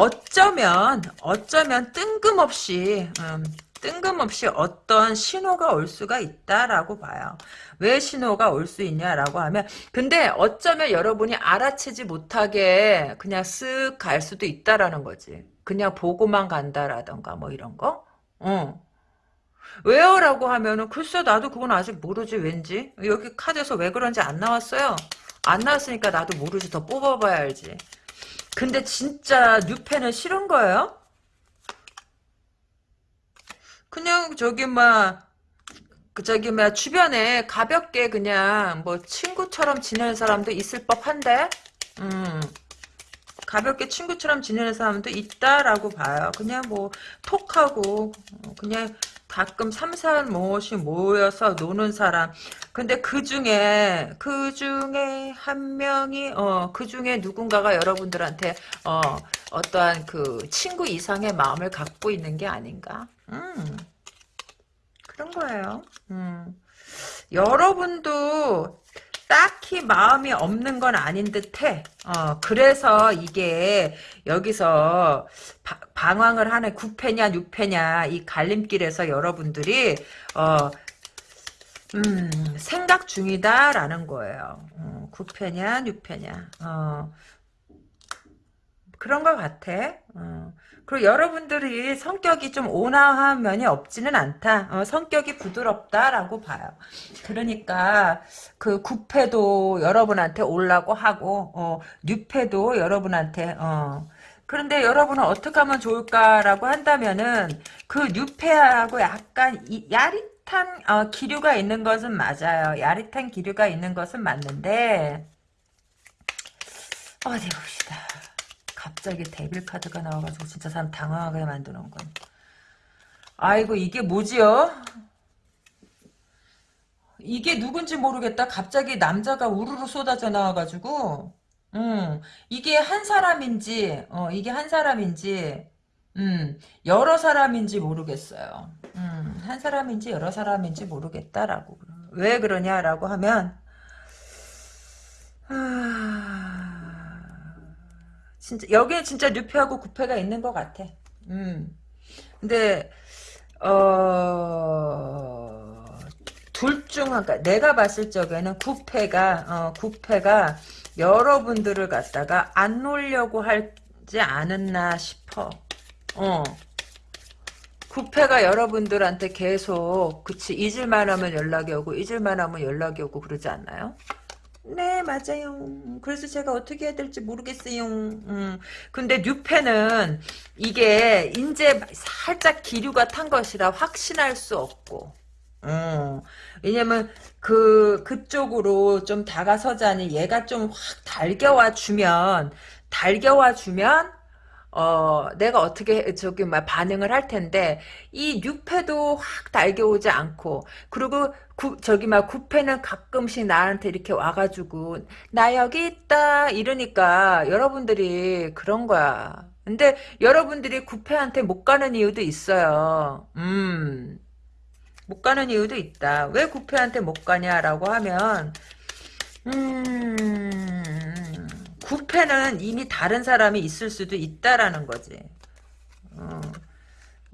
A: 어쩌면 어쩌면 뜬금없이 음, 뜬금없이 어떤 신호가 올 수가 있다라고 봐요. 왜 신호가 올 수 있냐라고 하면 근데 어쩌면 여러분이 알아채지 못하게 그냥 쓱 갈 수도 있다라는 거지. 그냥 보고만 간다라던가 뭐 이런 거. 어. 왜요? 라고 하면은 글쎄 나도 그건 아직 모르지 왠지 여기 카드에서 왜 그런지 안 나왔어요. 안 나왔으니까 나도 모르지 더 뽑아봐야 알지. 근데 진짜 뉴펜은 싫은 거예요? 그냥 저기 막 그 저기 뭐 주변에 가볍게 그냥 뭐 친구처럼 지내는 사람도 있을 법한데? 음. 가볍게 친구처럼 지내는 사람도 있다라고 봐요. 그냥 뭐 톡하고 어, 그냥 가끔 삼삼 모씩 모여서 노는 사람 근데 그 중에 그 중에 한 명이 어 그 중에 누군가가 여러분들한테 어 어떠한 그 친구 이상의 마음을 갖고 있는 게 아닌가 음 그런 거예요. 음. 여러분도 딱히 마음이 없는 건 아닌 듯해. 어, 그래서 이게 여기서 바, 방황을 하는 9패냐 6패냐 이 갈림길에서 여러분들이 어, 음, 생각 중이다라는 거예요. 어, 9패냐 6패냐. 어, 그런 것 같아. 어. 그리고 여러분들이 성격이 좀 온화한 면이 없지는 않다. 어, 성격이 부드럽다라고 봐요. 그러니까 그 구패도 여러분한테 올라고 하고 어, 뉴패도 여러분한테 어. 그런데 여러분은 어떻게 하면 좋을까라고 한다면은 그 뉴패하고 약간 이, 야릿 한 어, 기류가 있는 것은 맞아요. 야릿한 기류가 있는 것은 맞는데 어디 봅시다. 갑자기 데빌 카드가 나와가지고 진짜 사람 당황하게 만드는 건. 아이고 이게 뭐지요? 이게 누군지 모르겠다. 갑자기 남자가 우르르 쏟아져 나와가지고 음 이게 한 사람인지 어 이게 한 사람인지 음 여러 사람인지 모르겠어요. 음 한 사람인지 여러 사람인지 모르겠다라고 왜 그러냐라고 하면 아... 진짜 여기에 진짜 뉴페하고 구패가 있는 것 같아. 음. 근데 어 둘 중한 내가 봤을 적에는 구패가 어 구패가 여러분들을 갖다가 안 놀려고 하지 않았나 싶어. 어. 구패가 여러분들한테 계속 그치 잊을만 하면 연락이 오고 잊을만 하면 연락이 오고 그러지 않나요? 네, 맞아요. 그래서 제가 어떻게 해야 될지 모르겠어요. 음. 근데 뉴페는 이게 이제 살짝 기류가 탄 것이라 확신할 수 없고. 음. 왜냐면 그 그쪽으로 좀 다가서자니 얘가 좀 확 달겨와 주면 달겨와 주면 어, 내가 어떻게, 저기, 막, 반응을 할 텐데, 이 6패도 확 달겨오지 않고, 그리고, 구, 저기, 막, 9패는 가끔씩 나한테 이렇게 와가지고, 나 여기 있다, 이러니까, 여러분들이 그런 거야. 근데, 여러분들이 9패한테 못 가는 이유도 있어요. 음. 못 가는 이유도 있다. 왜 9패한테 못 가냐라고 하면, 음, 구패는 이미 다른 사람이 있을 수도 있다라는 거지. 어,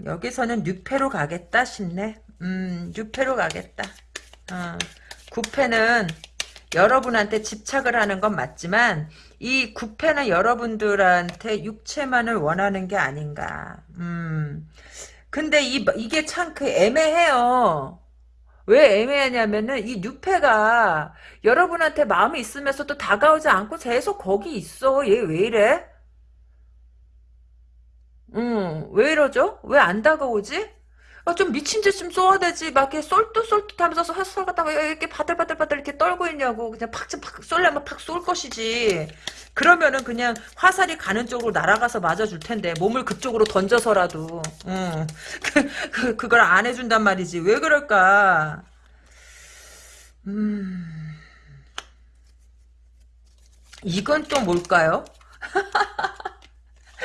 A: 여기서는 6패로 가겠다 싶네. 음, 6패로 가겠다. 어, 9패는 여러분한테 집착을 하는 건 맞지만 이 9패는 여러분들한테 육체만을 원하는 게 아닌가. 음. 근데 이, 이게 참 그 애매해요. 왜 애매하냐면은 이 뉴페가 여러분한테 마음이 있으면서도 다가오지 않고 계속 거기 있어. 얘 왜 이래? 응, 왜 이러죠? 왜 안 다가오지? 아, 좀 미친 듯 좀 쏘아야 되지. 막 이렇게 쏠듯쏠듯 하면서 햇살 갖다가 이렇게 바들바들바들 이렇게 떨고 있냐고. 그냥 팍팍 쏠려면 팍 쏠 것이지. 그러면은 그냥 화살이 가는 쪽으로 날아가서 맞아줄 텐데. 몸을 그쪽으로 던져서라도. 응. 그, 그, 그걸 안 해준단 말이지. 왜 그럴까? 음. 이건 또 뭘까요?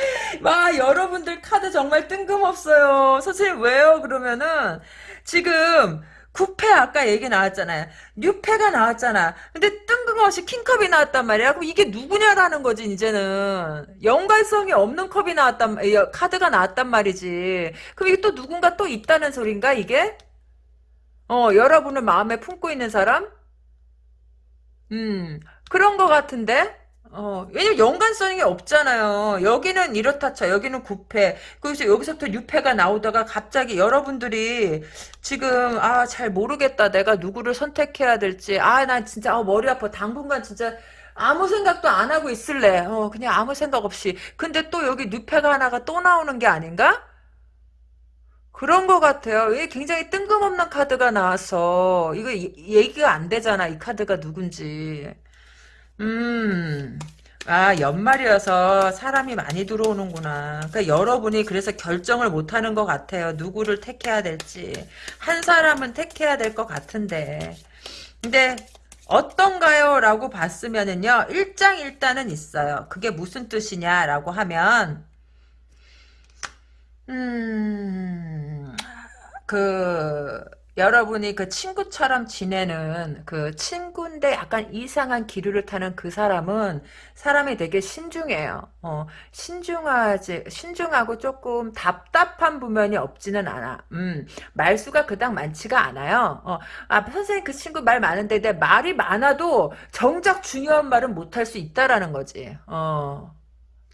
A: 와 여러분들 카드 정말 뜬금없어요. 선생님 왜요? 그러면은 지금 9패 아까 얘기 나왔잖아요. 뉴패가 나왔잖아. 근데 뜬금없이 킹컵이 나왔단 말이야. 그럼 이게 누구냐라는 거지 이제는. 연관성이 없는 컵이 나왔단 카드가 나왔단 말이지. 그럼 이게 또 누군가 또 있다는 소린가 이게? 어 여러분을 마음에 품고 있는 사람? 음 그런 거 같은데? 어, 왜냐면 연관성이 없잖아요. 여기는 이렇다 쳐. 여기는 9패. 그래서 여기서부터 6패가 나오다가 갑자기 여러분들이 지금, 아, 잘 모르겠다. 내가 누구를 선택해야 될지. 아, 나 진짜, 어, 머리 아파. 당분간 진짜 아무 생각도 안 하고 있을래. 어, 그냥 아무 생각 없이. 근데 또 여기 6패가 하나가 또 나오는 게 아닌가? 그런 것 같아요. 왜 굉장히 뜬금없는 카드가 나왔어. 이거 이- 얘기가 안 되잖아. 이 카드가 누군지. 음. 아, 연말이어서 사람이 많이 들어오는구나. 그러니까 여러분이 그래서 결정을 못 하는 것 같아요. 누구를 택해야 될지. 한 사람은 택해야 될 것 같은데. 근데 어떤가요? 라고 봤으면은요. 일장일단은 있어요. 그게 무슨 뜻이냐라고 하면 음, 그, 여러분이 그 친구처럼 지내는 그 친구인데 약간 이상한 기류를 타는 그 사람은 사람이 되게 신중해요. 어, 신중하지, 신중하고 조금 답답한 부면이 없지는 않아. 음, 말수가 그닥 많지가 않아요. 어, 아, 선생님 그 친구 말 많은데 내 말이 많아도 정작 중요한 말은 못할 수 있다라는 거지. 어.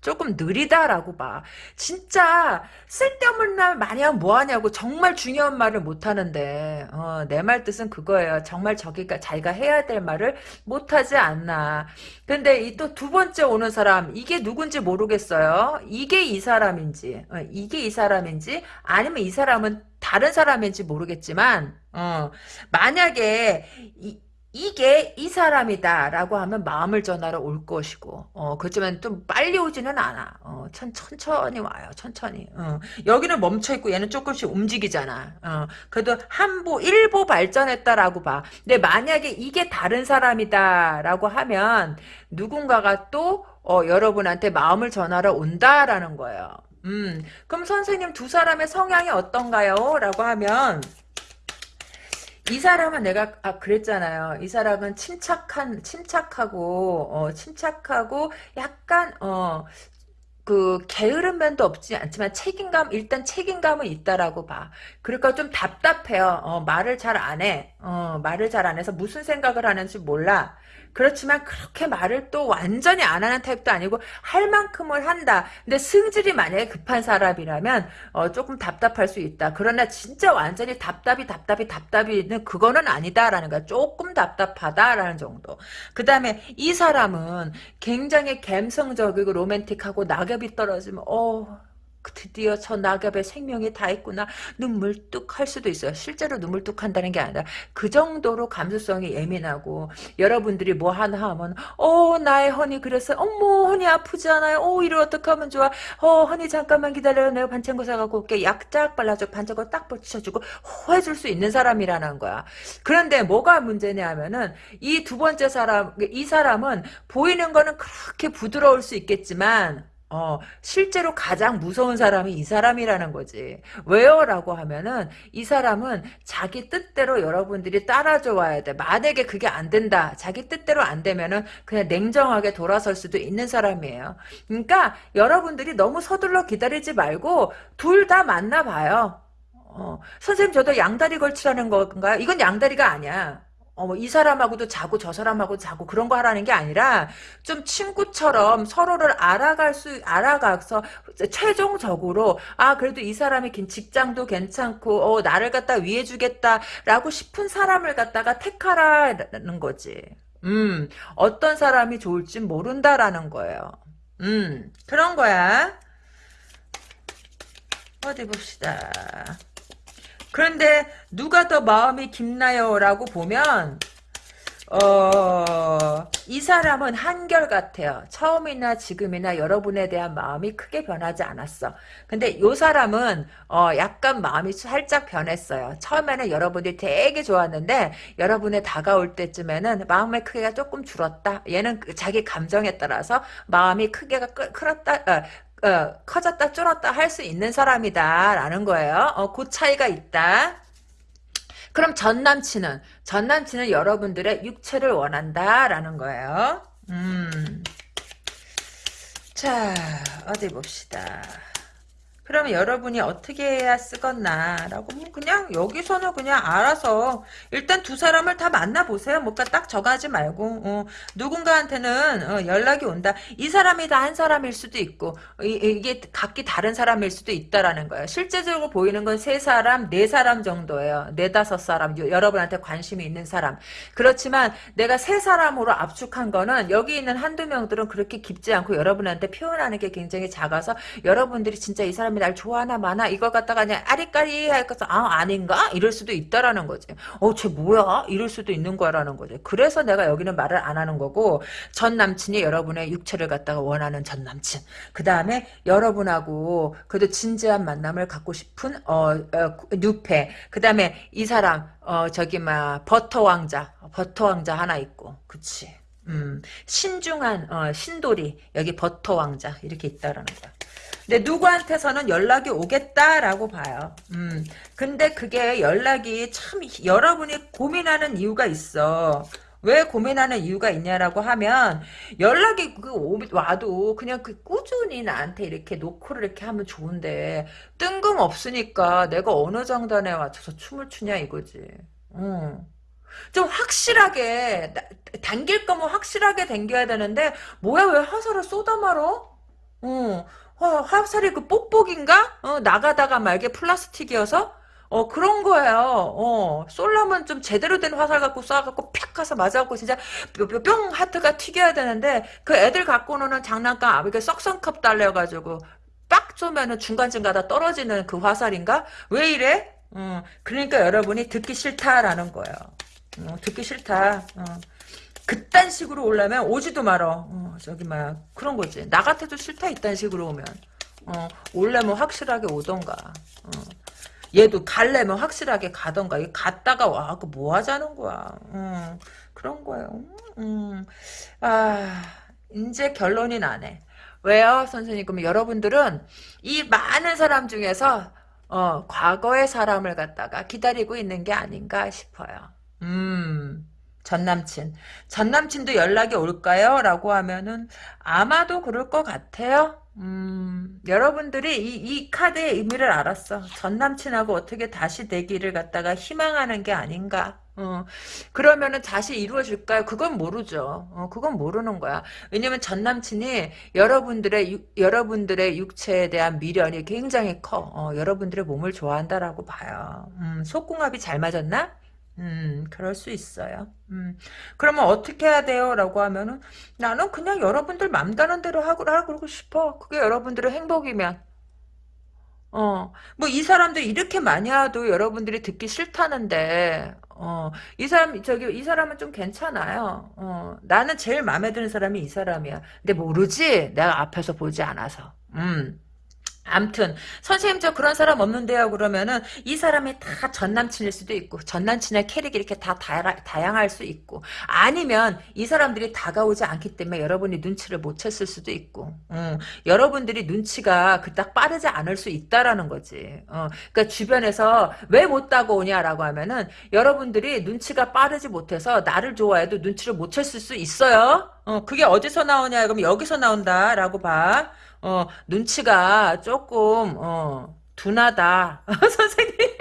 A: 조금 느리다라고 봐. 진짜 쓸데없는 말 많이 하면 뭐하냐고 정말 중요한 말을 못하는데 어, 내 말 뜻은 그거예요. 정말 저기가 자기가 해야 될 말을 못하지 않나. 근데 이 또 두 번째 오는 사람 이게 누군지 모르겠어요. 이게 이 사람인지 어, 이게 이 사람인지 아니면 이 사람은 다른 사람인지 모르겠지만 어, 만약에 이, 이게 이 사람이다라고 하면 마음을 전하러 올 것이고 어 그렇지만 좀 빨리 오지는 않아. 어 천, 천천히 와요. 천천히. 어 여기는 멈춰있고 얘는 조금씩 움직이잖아. 어 그래도 한보 일보 발전했다라고 봐. 근데 만약에 이게 다른 사람이다라고 하면 누군가가 또 어, 여러분한테 마음을 전하러 온다라는 거예요. 음 그럼 선생님 두 사람의 성향이 어떤가요? 라고 하면 이 사람은 내가 아 그랬잖아요. 이 사람은 침착한 침착하고 어 침착하고 약간 어 그 게으른 면도 없지 않지만 책임감 일단 책임감은 있다라고 봐. 그러니까 좀 답답해요. 어 말을 잘 안 해. 어 말을 잘 안 해서 무슨 생각을 하는지 몰라. 그렇지만 그렇게 말을 또 완전히 안 하는 타입도 아니고 할 만큼을 한다. 근데 승질이 만약에 급한 사람이라면 어, 조금 답답할 수 있다. 그러나 진짜 완전히 답답이 답답이 답답이는 그거는 아니다라는 거야. 조금 답답하다라는 정도. 그 다음에 이 사람은 굉장히 감성적이고 로맨틱하고 낙엽이 떨어지면 어 드디어 저 낙엽에 생명이 다 있구나 눈물 뚝 할 수도 있어요. 실제로 눈물 뚝 한다는 게 아니라 그 정도로 감수성이 예민하고 여러분들이 뭐 하나 하면 어 나의 허니 그래서 어머 허니 아프지 않아요? 어 이를 어떻게 하면 좋아? 어 허니 잠깐만 기다려요. 내가 반창고 사갖고 올게 약 쫙 발라줘 반창고 딱 붙여주고 호 해줄 수 있는 사람이라는 거야. 그런데 뭐가 문제냐 하면은 이 두 번째 사람 이 사람은 보이는 거는 그렇게 부드러울 수 있겠지만 어, 실제로 가장 무서운 사람이 이 사람이라는 거지. 왜요? 라고 하면은, 이 사람은 자기 뜻대로 여러분들이 따라줘 와야 돼. 만약에 그게 안 된다. 자기 뜻대로 안 되면은, 그냥 냉정하게 돌아설 수도 있는 사람이에요. 그러니까, 여러분들이 너무 서둘러 기다리지 말고, 둘 다 만나봐요. 어, 선생님, 저도 양다리 걸치라는 건가요? 이건 양다리가 아니야. 어, 뭐, 이 사람하고도 자고 저 사람하고 자고 그런 거 하라는 게 아니라 좀 친구처럼 서로를 알아갈 수, 알아가서 최종적으로, 아, 그래도 이 사람이 긴 직장도 괜찮고, 어, 나를 갖다 위해 주겠다라고 싶은 사람을 갖다가 택하라는 거지. 음, 어떤 사람이 좋을지 모른다라는 거예요. 음, 그런 거야. 어디 봅시다. 그런데 누가 더 마음이 깊나요? 라고 보면 어, 이 사람은 한결같아요. 처음이나 지금이나 여러분에 대한 마음이 크게 변하지 않았어. 근데 요 사람은, 어, 약간 마음이 살짝 변했어요. 처음에는 여러분이 되게 좋았는데, 여러분에 다가올 때쯤에는 마음의 크기가 조금 줄었다. 얘는 그 자기 감정에 따라서 마음이 크게가 크었다, 어, 어, 커졌다 줄었다 할 수 있는 사람이다 라는 거예요. 어, 그 차이가 있다. 그럼 전 남친은 전 남친은 여러분들의 육체를 원한다라는 거예요. 음. 자, 어디 봅시다. 그러면 여러분이 어떻게 해야 쓰겠나라고 뭐 그냥 여기서는 그냥 알아서 일단 두 사람을 다 만나보세요. 뭔가 딱 정하지 말고 어, 누군가한테는 어, 연락이 온다. 이 사람이 다 한 사람일 수도 있고 이, 게 각기 다른 사람일 수도 있다라는 거예요. 실제적으로 보이는 건 세 사람, 네 사람 정도예요. 네 다섯 사람 여러분한테 관심이 있는 사람. 그렇지만 내가 세 사람으로 압축한 거는 여기 있는 한두 명들은 그렇게 깊지 않고 여러분한테 표현하는 게 굉장히 작아서 여러분들이 진짜 이 사람 사람이 날 좋아하나 마나 이걸 갖다가 그냥 아리까리 할것아 아닌가 이럴 수도 있다라는 거지. 어쟤 뭐야 이럴 수도 있는 거라는 거지. 그래서 내가 여기는 말을 안 하는 거고 전 남친이 여러분의 육체를 갖다가 원하는 전 남친. 그 다음에 여러분하고 그래도 진지한 만남을 갖고 싶은 어, 어 뉴페. 그 다음에 이 사람 어 저기 막 버터 왕자 버터 왕자 하나 있고 그치. 음, 신중한 어, 신돌이 여기 버터 왕자 이렇게 있다라는 거야. 근데 누구한테서는 연락이 오겠다라고 봐요. 음, 근데 그게 연락이 참 여러분이 고민하는 이유가 있어. 왜 고민하는 이유가 있냐라고 하면 연락이 그 와도 그냥 그 꾸준히 나한테 이렇게 노크를 이렇게 하면 좋은데 뜬금 없으니까 내가 어느 장단에 맞춰서 춤을 추냐 이거지. 음. 좀 확실하게 당길 거면 확실하게 당겨야 되는데 뭐야 왜 화살을 쏟아 말어? 어, 화살이 그 뽁뽁인가? 어, 나가다가 말게 플라스틱이어서 어 그런 거예요. 어 쏠려면 좀 제대로 된 화살 갖고 쏴갖고 팍 가서 맞아갖고 진짜 뿅 하트가 튀겨야 되는데 그 애들 갖고 노는 장난감 이렇게 썩성컵 달려가지고 빡 쏘면은 중간중간 떨어지는 그 화살인가? 왜 이래? 어 그러니까 여러분이 듣기 싫다라는 거예요. 어, 듣기 싫다. 어. 그딴 식으로 올라면 오지도 말어. 어, 저기 막 그런 거지. 나 같아도 싫다 이딴 식으로 오면. 어, 올려면 확실하게 오던가. 어. 얘도 갈래면 확실하게 가던가. 갔다가 와, 그뭐 하자는 거야. 음, 그런 거예요. 음, 아, 이제 결론이 나네. 왜요, 선생님? 그럼 여러분들은 이 많은 사람 중에서 어, 과거의 사람을 갖다가 기다리고 있는 게 아닌가 싶어요. 음, 전남친. 전남친도 연락이 올까요? 라고 하면은 아마도 그럴 것 같아요. 음, 여러분들이 이, 이 카드의 의미를 알았어. 전남친하고 어떻게 다시 되기를 갖다가 희망하는 게 아닌가. 어, 그러면은 다시 이루어질까요? 그건 모르죠. 어, 그건 모르는 거야. 왜냐면 전 남친이 여러분들의 유, 여러분들의 육체에 대한 미련이 굉장히 커. 어, 여러분들의 몸을 좋아한다라고 봐요. 음, 속궁합이 잘 맞았나? 음, 그럴 수 있어요. 음, 그러면 어떻게 해야 돼요? 라고 하면은, 나는 그냥 여러분들 맘 가는 대로 하고, 하고 싶어. 그게 여러분들의 행복이면. 어, 뭐, 이 사람들 이렇게 많이 하도 여러분들이 듣기 싫다는데, 어, 이 사람, 저기, 이 사람은 좀 괜찮아요. 어, 나는 제일 마음에 드는 사람이 이 사람이야. 근데 모르지? 내가 앞에서 보지 않아서. 음. 암튼 선생님 저 그런 사람 없는데요. 그러면은 이 사람이 다 전남친일 수도 있고 전남친의 캐릭이 이렇게 다 다양, 할 수 있고 아니면 이 사람들이 다가오지 않기 때문에 여러분이 눈치를 못 챘을 수도 있고 음, 여러분들이 눈치가 그닥 빠르지 않을 수 있다라는 거지. 어, 그러니까 주변에서 왜 못 다가오냐라고 하면은 여러분들이 눈치가 빠르지 못해서 나를 좋아해도 눈치를 못 챘을 수 있어요. 어, 그게 어디서 나오냐? 그럼 여기서 나온다라고 봐 어, 눈치가 조금, 어, 둔하다. 선생님.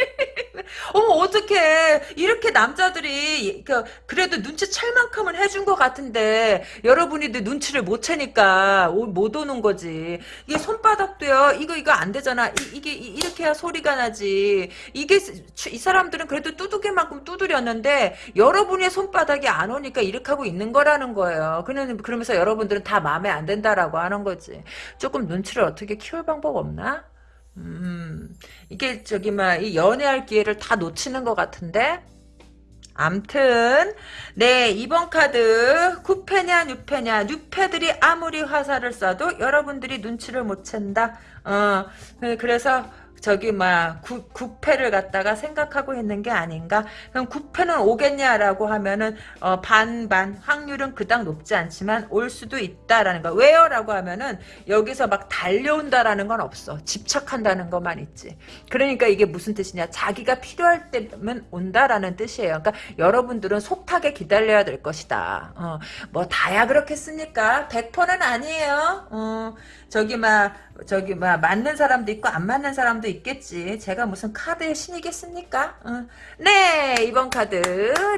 A: 어머 어떡해. 이렇게 남자들이 그, 그래도 눈치챌 만큼은 해준 것 같은데 여러분이 눈치를 못 채니까 못 오는 거지. 이게 손바닥도요. 이거 이거 안 되잖아. 이, 게 이렇게 해야 소리가 나지. 이게 이 사람들은 그래도 두둑이만큼 두드렸는데 여러분의 손바닥이 안 오니까 이렇게 하고 있는 거라는 거예요. 그러면서 여러분들은 다 마음에 안 든다라고 하는 거지. 조금 눈치를 어떻게 키울 방법 없나? 음, 이게 저기 막 이 연애할 기회를 다 놓치는 것 같은데? 암튼 네 이번 카드 9패냐 6패냐 6패들이 아무리 화살을 쏴도 여러분들이 눈치를 못 챈다. 어 그래서 저기 막 구패를 갖다가 생각하고 있는 게 아닌가? 그럼 구패는 오겠냐라고 하면은 어, 반반 확률은 그닥 높지 않지만 올 수도 있다라는 거. 왜요라고 하면은 여기서 막 달려온다라는 건 없어. 집착한다는 것만 있지. 그러니까 이게 무슨 뜻이냐? 자기가 필요할 때면 온다라는 뜻이에요. 그러니까 여러분들은 속하게 기다려야 될 것이다. 어, 뭐 다야 그렇겠습니까? 100%는 아니에요. 어, 저기 막 저기 막 맞는 사람도 있고 안 맞는 사람도 있겠지. 제가 무슨 카드의 신이겠습니까? 어. 네 2번 카드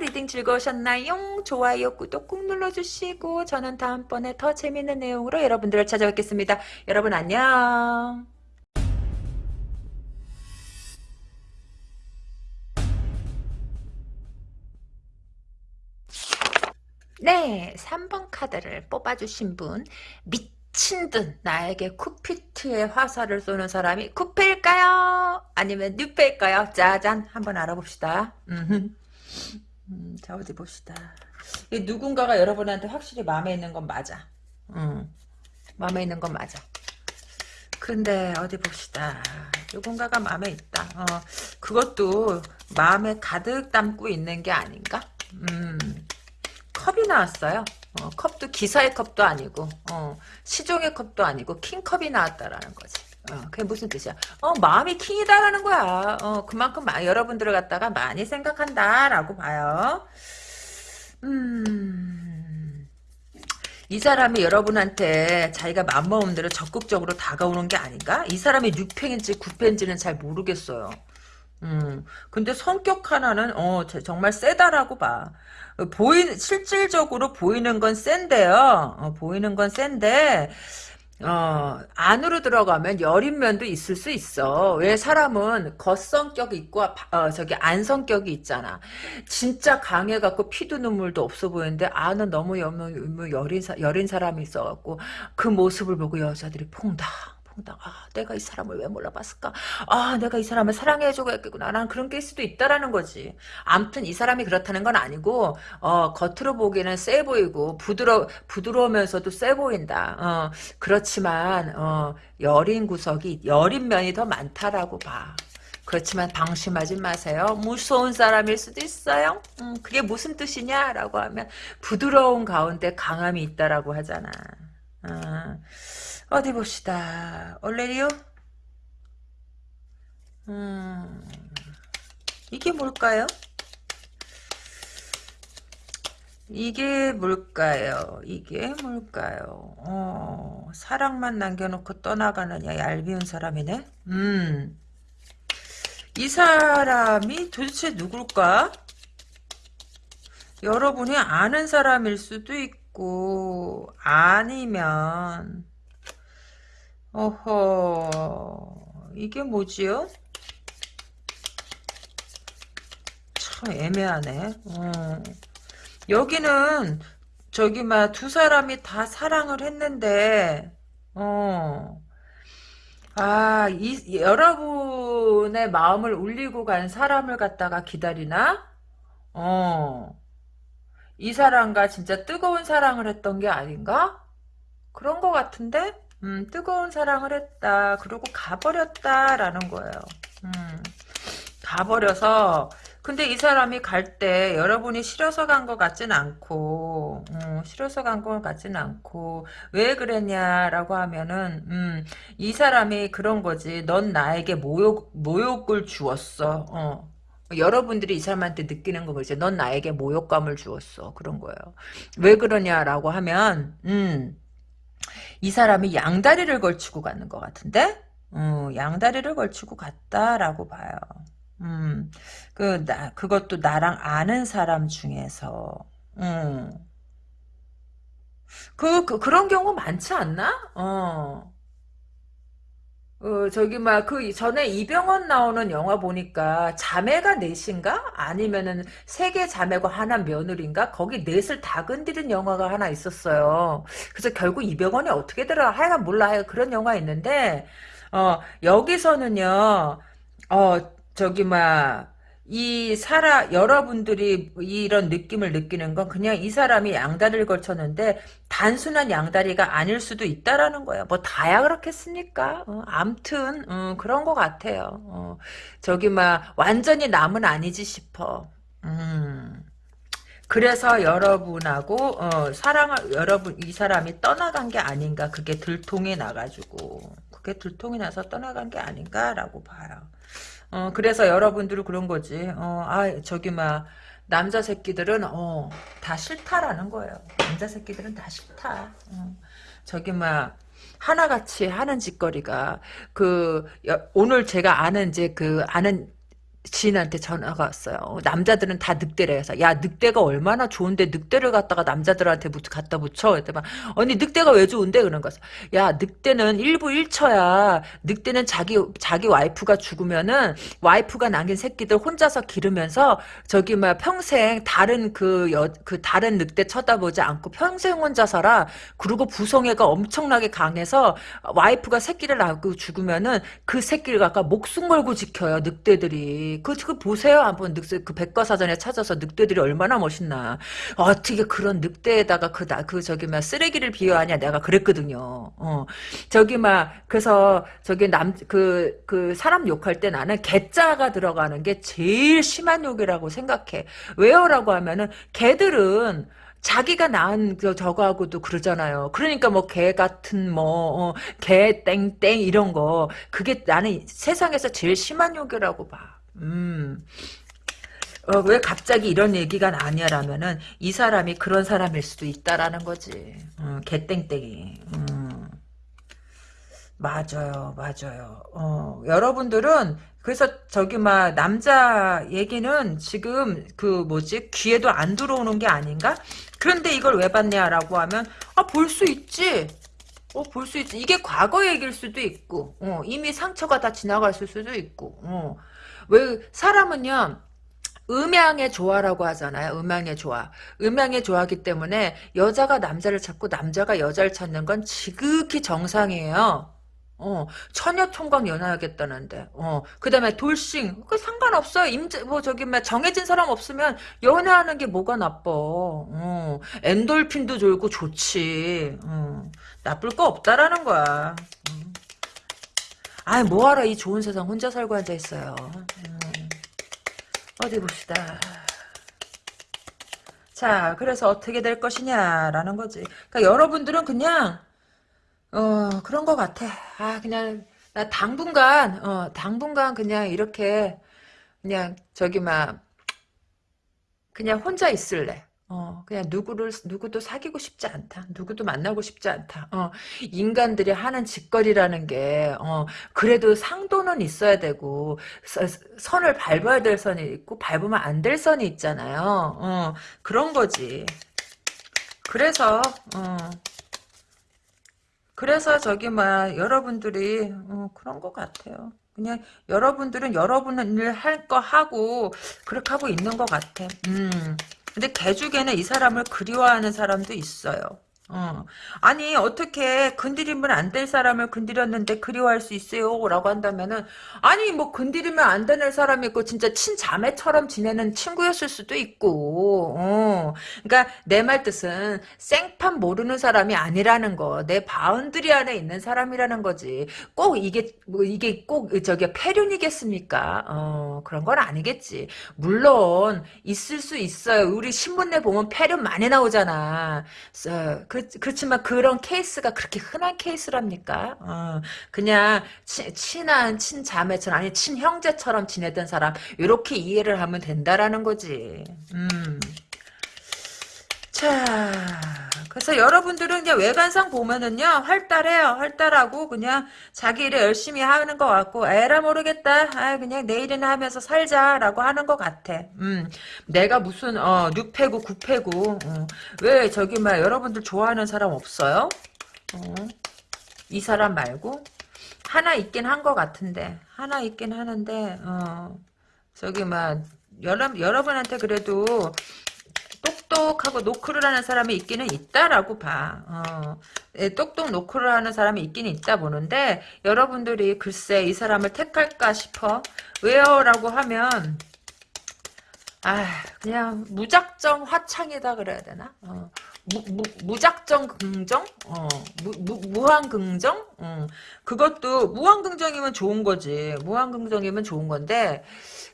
A: reading 즐거우셨나요? 좋아요 구독 꾹 눌러주시고 저는 다음번에 더 재밌는 내용으로 여러분들을 찾아뵙겠습니다. 여러분 안녕. 네, 3번 카드를 뽑아주신 분, 밑 미친 듯 나에게 쿠피트의 화살을 쏘는 사람이 쿠페일까요? 아니면 뉴페일까요? 짜잔 한번 알아봅시다. 음, 자 어디 봅시다. 누군가가 여러분한테 확실히 마음에 있는 건 맞아. 음, 마음에 있는 건 맞아. 근데 어디 봅시다. 누군가가 마음에 있다. 어, 그것도 마음에 가득 담고 있는 게 아닌가? 음, 컵이 나왔어요. 어, 컵도 기사의 컵도 아니고 어, 시종의 컵도 아니고 킹컵이 나왔다라는 거지. 어, 그게 무슨 뜻이야? 어, 마음이 킹이다라는 거야. 어, 그만큼 마, 여러분들을 갖다가 많이 생각한다라고 봐요. 음, 이 사람이 여러분한테 자기가 맘먹은 대로 적극적으로 다가오는 게 아닌가? 이 사람이 6팽인지 9팽인지는 잘 모르겠어요. 음, 근데 성격 하나는, 어, 정말 세다라고 봐. 보이, 실질적으로 보이는 건 센데요. 어, 보이는 건 센데, 어, 안으로 들어가면 여린 면도 있을 수 있어. 왜 사람은 겉성격이 있고, 어, 저기 안성격이 있잖아. 진짜 강해갖고 피도 눈물도 없어 보이는데, 안은 너무 여, 여린, 여린 사람이 있어갖고, 그 모습을 보고 여자들이 퐁당. 아, 내가 이 사람을 왜 몰라봤을까? 아, 내가 이 사람을 사랑해주고 했겠구나. 난 그런 게 수도 있다라는 거지. 암튼 이 사람이 그렇다는 건 아니고, 어, 겉으로 보기에는 세 보이고, 부드러, 부드러우면서도 세 보인다. 어, 그렇지만, 어, 여린 구석이, 여린 면이 더 많다라고 봐. 그렇지만 방심하지 마세요. 무서운 사람일 수도 있어요. 음, 그게 무슨 뜻이냐라고 하면 부드러운 가운데 강함이 있다라고 하잖아. 어. 어디 봅시다. 얼레리오? 음, 이게 뭘까요? 이게 뭘까요? 이게 뭘까요? 어, 사랑만 남겨놓고 떠나가느냐 얄미운 사람이네? 음, 이 사람이 도대체 누굴까? 여러분이 아는 사람일 수도 있고 아니면 어허 이게 뭐지요? 참 애매하네. 어. 여기는 저기 막 두 사람이 다 사랑을 했는데 어. 아, 이, 여러분의 마음을 울리고 간 사람을 갖다가 기다리나? 어. 이 사람과 진짜 뜨거운 사랑을 했던 게 아닌가? 그런 것 같은데? 음, 뜨거운 사랑을 했다. 그리고 가버렸다라는 거예요. 음, 가버려서 근데 이 사람이 갈 때 여러분이 싫어서 간 것 같진 않고 음, 싫어서 간 것 같진 않고 왜 그랬냐라고 하면은 음, 이 사람이 그런 거지 넌 나에게 모욕, 모욕을 주었어 어. 여러분들이 이 사람한테 느끼는 거 그렇지 넌 나에게 모욕감을 주었어 그런 거예요 왜 그러냐라고 하면 음, 이 사람이 양다리를 걸치고 가는 것 같은데? 음, 양다리를 걸치고 갔다라고 봐요. 음, 그, 나, 그것도 나랑 아는 사람 중에서, 음. 그, 그, 그런 경우 많지 않나? 어. 어, 저기, 막, 그, 전에 이병헌 나오는 영화 보니까, 자매가 넷인가? 아니면은, 세계 자매고 하나 며느리인가? 거기 넷을 다 건드린 영화가 하나 있었어요. 그래서 결국 이병헌이 어떻게 들어? 하여간 몰라. 하여간 그런 영화 있는데, 어, 여기서는요, 어, 저기, 막, 이 사람 여러분들이 이런 느낌을 느끼는 건 그냥 이 사람이 양다리를 걸쳤는데 단순한 양다리가 아닐 수도 있다라는 거예요. 뭐 다야 그렇겠습니까? 어, 암튼 어, 그런 것 같아요. 어, 저기 막 완전히 남은 아니지 싶어. 음. 그래서 여러분하고 어, 사랑을 여러분 이 사람이 떠나간 게 아닌가 그게 들통이 나가지고 그게 들통이 나서 떠나간 게 아닌가라고 봐요. 어, 그래서 여러분들은 그런 거지. 어, 아, 저기, 막, 남자 새끼들은, 어, 다 싫다라는 거예요. 남자 새끼들은 다 싫다. 어, 저기, 막, 하나같이 하는 짓거리가, 그, 여, 오늘 제가 아는, 이제 그, 아는, 지인한테 전화가 왔어요. 남자들은 다 늑대래. 해서 야 늑대가 얼마나 좋은데 늑대를 갖다가 남자들한테 갖다 붙여. 그랬더니 언니 늑대가 왜 좋은데 그런 거야. 야 늑대는 일부 일처야. 늑대는 자기 자기 와이프가 죽으면은 와이프가 남긴 새끼들 혼자서 기르면서 저기 막 평생 다른 그여그 다른 늑대 쳐다보지 않고 평생 혼자 살아. 그리고 부성애가 엄청나게 강해서 와이프가 새끼를 낳고 죽으면은 그 새끼를 갖다 목숨 걸고 지켜요. 늑대들이. 그, 그 보세요. 한번 늑대, 그 백과사전에 찾아서 늑대들이 얼마나 멋있나. 어떻게 그런 늑대에다가 그, 나, 그, 저기, 막, 쓰레기를 비유하냐. 내가 그랬거든요. 어. 저기, 막, 그래서, 저기, 남, 그, 그, 사람 욕할 때 나는 개자가 들어가는 게 제일 심한 욕이라고 생각해. 왜요라고 하면은, 개들은, 자기가 낳은 그 저거하고도 그러잖아요. 그러니까 뭐 개 같은 뭐, 어, 개 땡땡 이런 거. 그게 나는 세상에서 제일 심한 욕이라고 봐. 음. 어, 왜 갑자기 이런 얘기가 나냐라면은 이 사람이 그런 사람일 수도 있다라는 거지. 음, 개땡땡이. 음. 맞아요, 맞아요. 어, 여러분들은 그래서 저기 막 남자 얘기는 지금 그 뭐지 귀에도 안 들어오는 게 아닌가? 그런데 이걸 왜 봤냐라고 하면 아 볼 수 있지. 어, 볼 수 있지. 이게 과거 얘기일 수도 있고, 어, 이미 상처가 다 지나갔을 수도 있고, 어. 왜, 사람은요, 음양의 조화라고 하잖아요. 음양의 조화. 음양의 조화기 때문에 여자가 남자를 찾고 남자가 여자를 찾는 건 지극히 정상이에요. 어, 처녀 총각 연애하겠다는데, 어, 그 다음에 돌싱, 그 상관없어요. 임제, 뭐, 저기, 막 정해진 사람 없으면 연애하는 게 뭐가 나빠. 어, 엔돌핀도 좋고 좋지. 어, 나쁠 거 없다라는 거야. 음. 아이, 뭐하러 이 좋은 세상 혼자 살고 앉아 있어요. 음. 어디 봅시다. 자, 그래서 어떻게 될 것이냐라는 거지. 그러니까 여러분들은 그냥 어 그런 것 같아. 아 그냥 나 당분간 어 당분간 그냥 이렇게 그냥 저기 막 그냥 혼자 있을래. 어, 그냥 누구를, 누구도 사귀고 싶지 않다. 누구도 만나고 싶지 않다. 어, 인간들이 하는 짓거리라는 게, 어, 그래도 상도는 있어야 되고, 서, 선을 밟아야 될 선이 있고, 밟으면 안 될 선이 있잖아요. 어, 그런 거지. 그래서, 어, 그래서 저기 막 여러분들이 어, 그런 것 같아요. 그냥 여러분들은 여러분은 일할거 하고 그렇게 하고 있는 것 같아. 음. 근데 개죽에는 이 사람을 그리워하는 사람도 있어요. 어. 아니 어떻게 건드리면 안 될 사람을 건드렸는데 그리워할 수 있어요? 라고 한다면은 아니 뭐 건드리면 안 되는 사람이 있고 진짜 친자매처럼 지내는 친구였을 수도 있고 어. 그러니까 내 말 뜻은 생판 모르는 사람이 아니라는 거 내 boundary 안에 있는 사람이라는 거지 꼭 이게 뭐 이게 꼭 저기 폐륜이겠습니까? 어, 그런 건 아니겠지 물론 있을 수 있어요 우리 신문에 보면 폐륜 많이 나오잖아 그 그, 그렇지만 그런 케이스가 그렇게 흔한 케이스랍니까? 어, 그냥 치, 친한 친자매처럼 아니 친형제처럼 지내던 사람 이렇게 이해를 하면 된다라는 거지. 음. 자, 그래서 여러분들은 그냥 외관상 보면은요, 활달해요. 활달하고, 그냥 자기 일에 열심히 하는 것 같고, 에라 모르겠다. 아, 그냥 내 일이나 하면서 살자라고 하는 것 같아. 음, 내가 무슨, 어, 6패고, 9패고, 어. 왜 저기, 막, 여러분들 좋아하는 사람 없어요? 어, 이 사람 말고? 하나 있긴 한 것 같은데, 하나 있긴 하는데, 어, 저기, 막, 여러, 여러분한테 그래도 똑똑하고 노크를 하는 사람이 있기는 있다라고 봐. 어, 예, 똑똑 노크를 하는 사람이 있기는 있다 보는데 여러분들이 글쎄 이 사람을 택할까 싶어. 왜요? 라고 하면 아 그냥 무작정 화창이다 그래야 되나? 어, 무, 무, 작정 긍정? 어, 무, 무, 무한 긍정? 어, 그것도 무한 긍정이면 좋은 거지. 무한 긍정이면 좋은 건데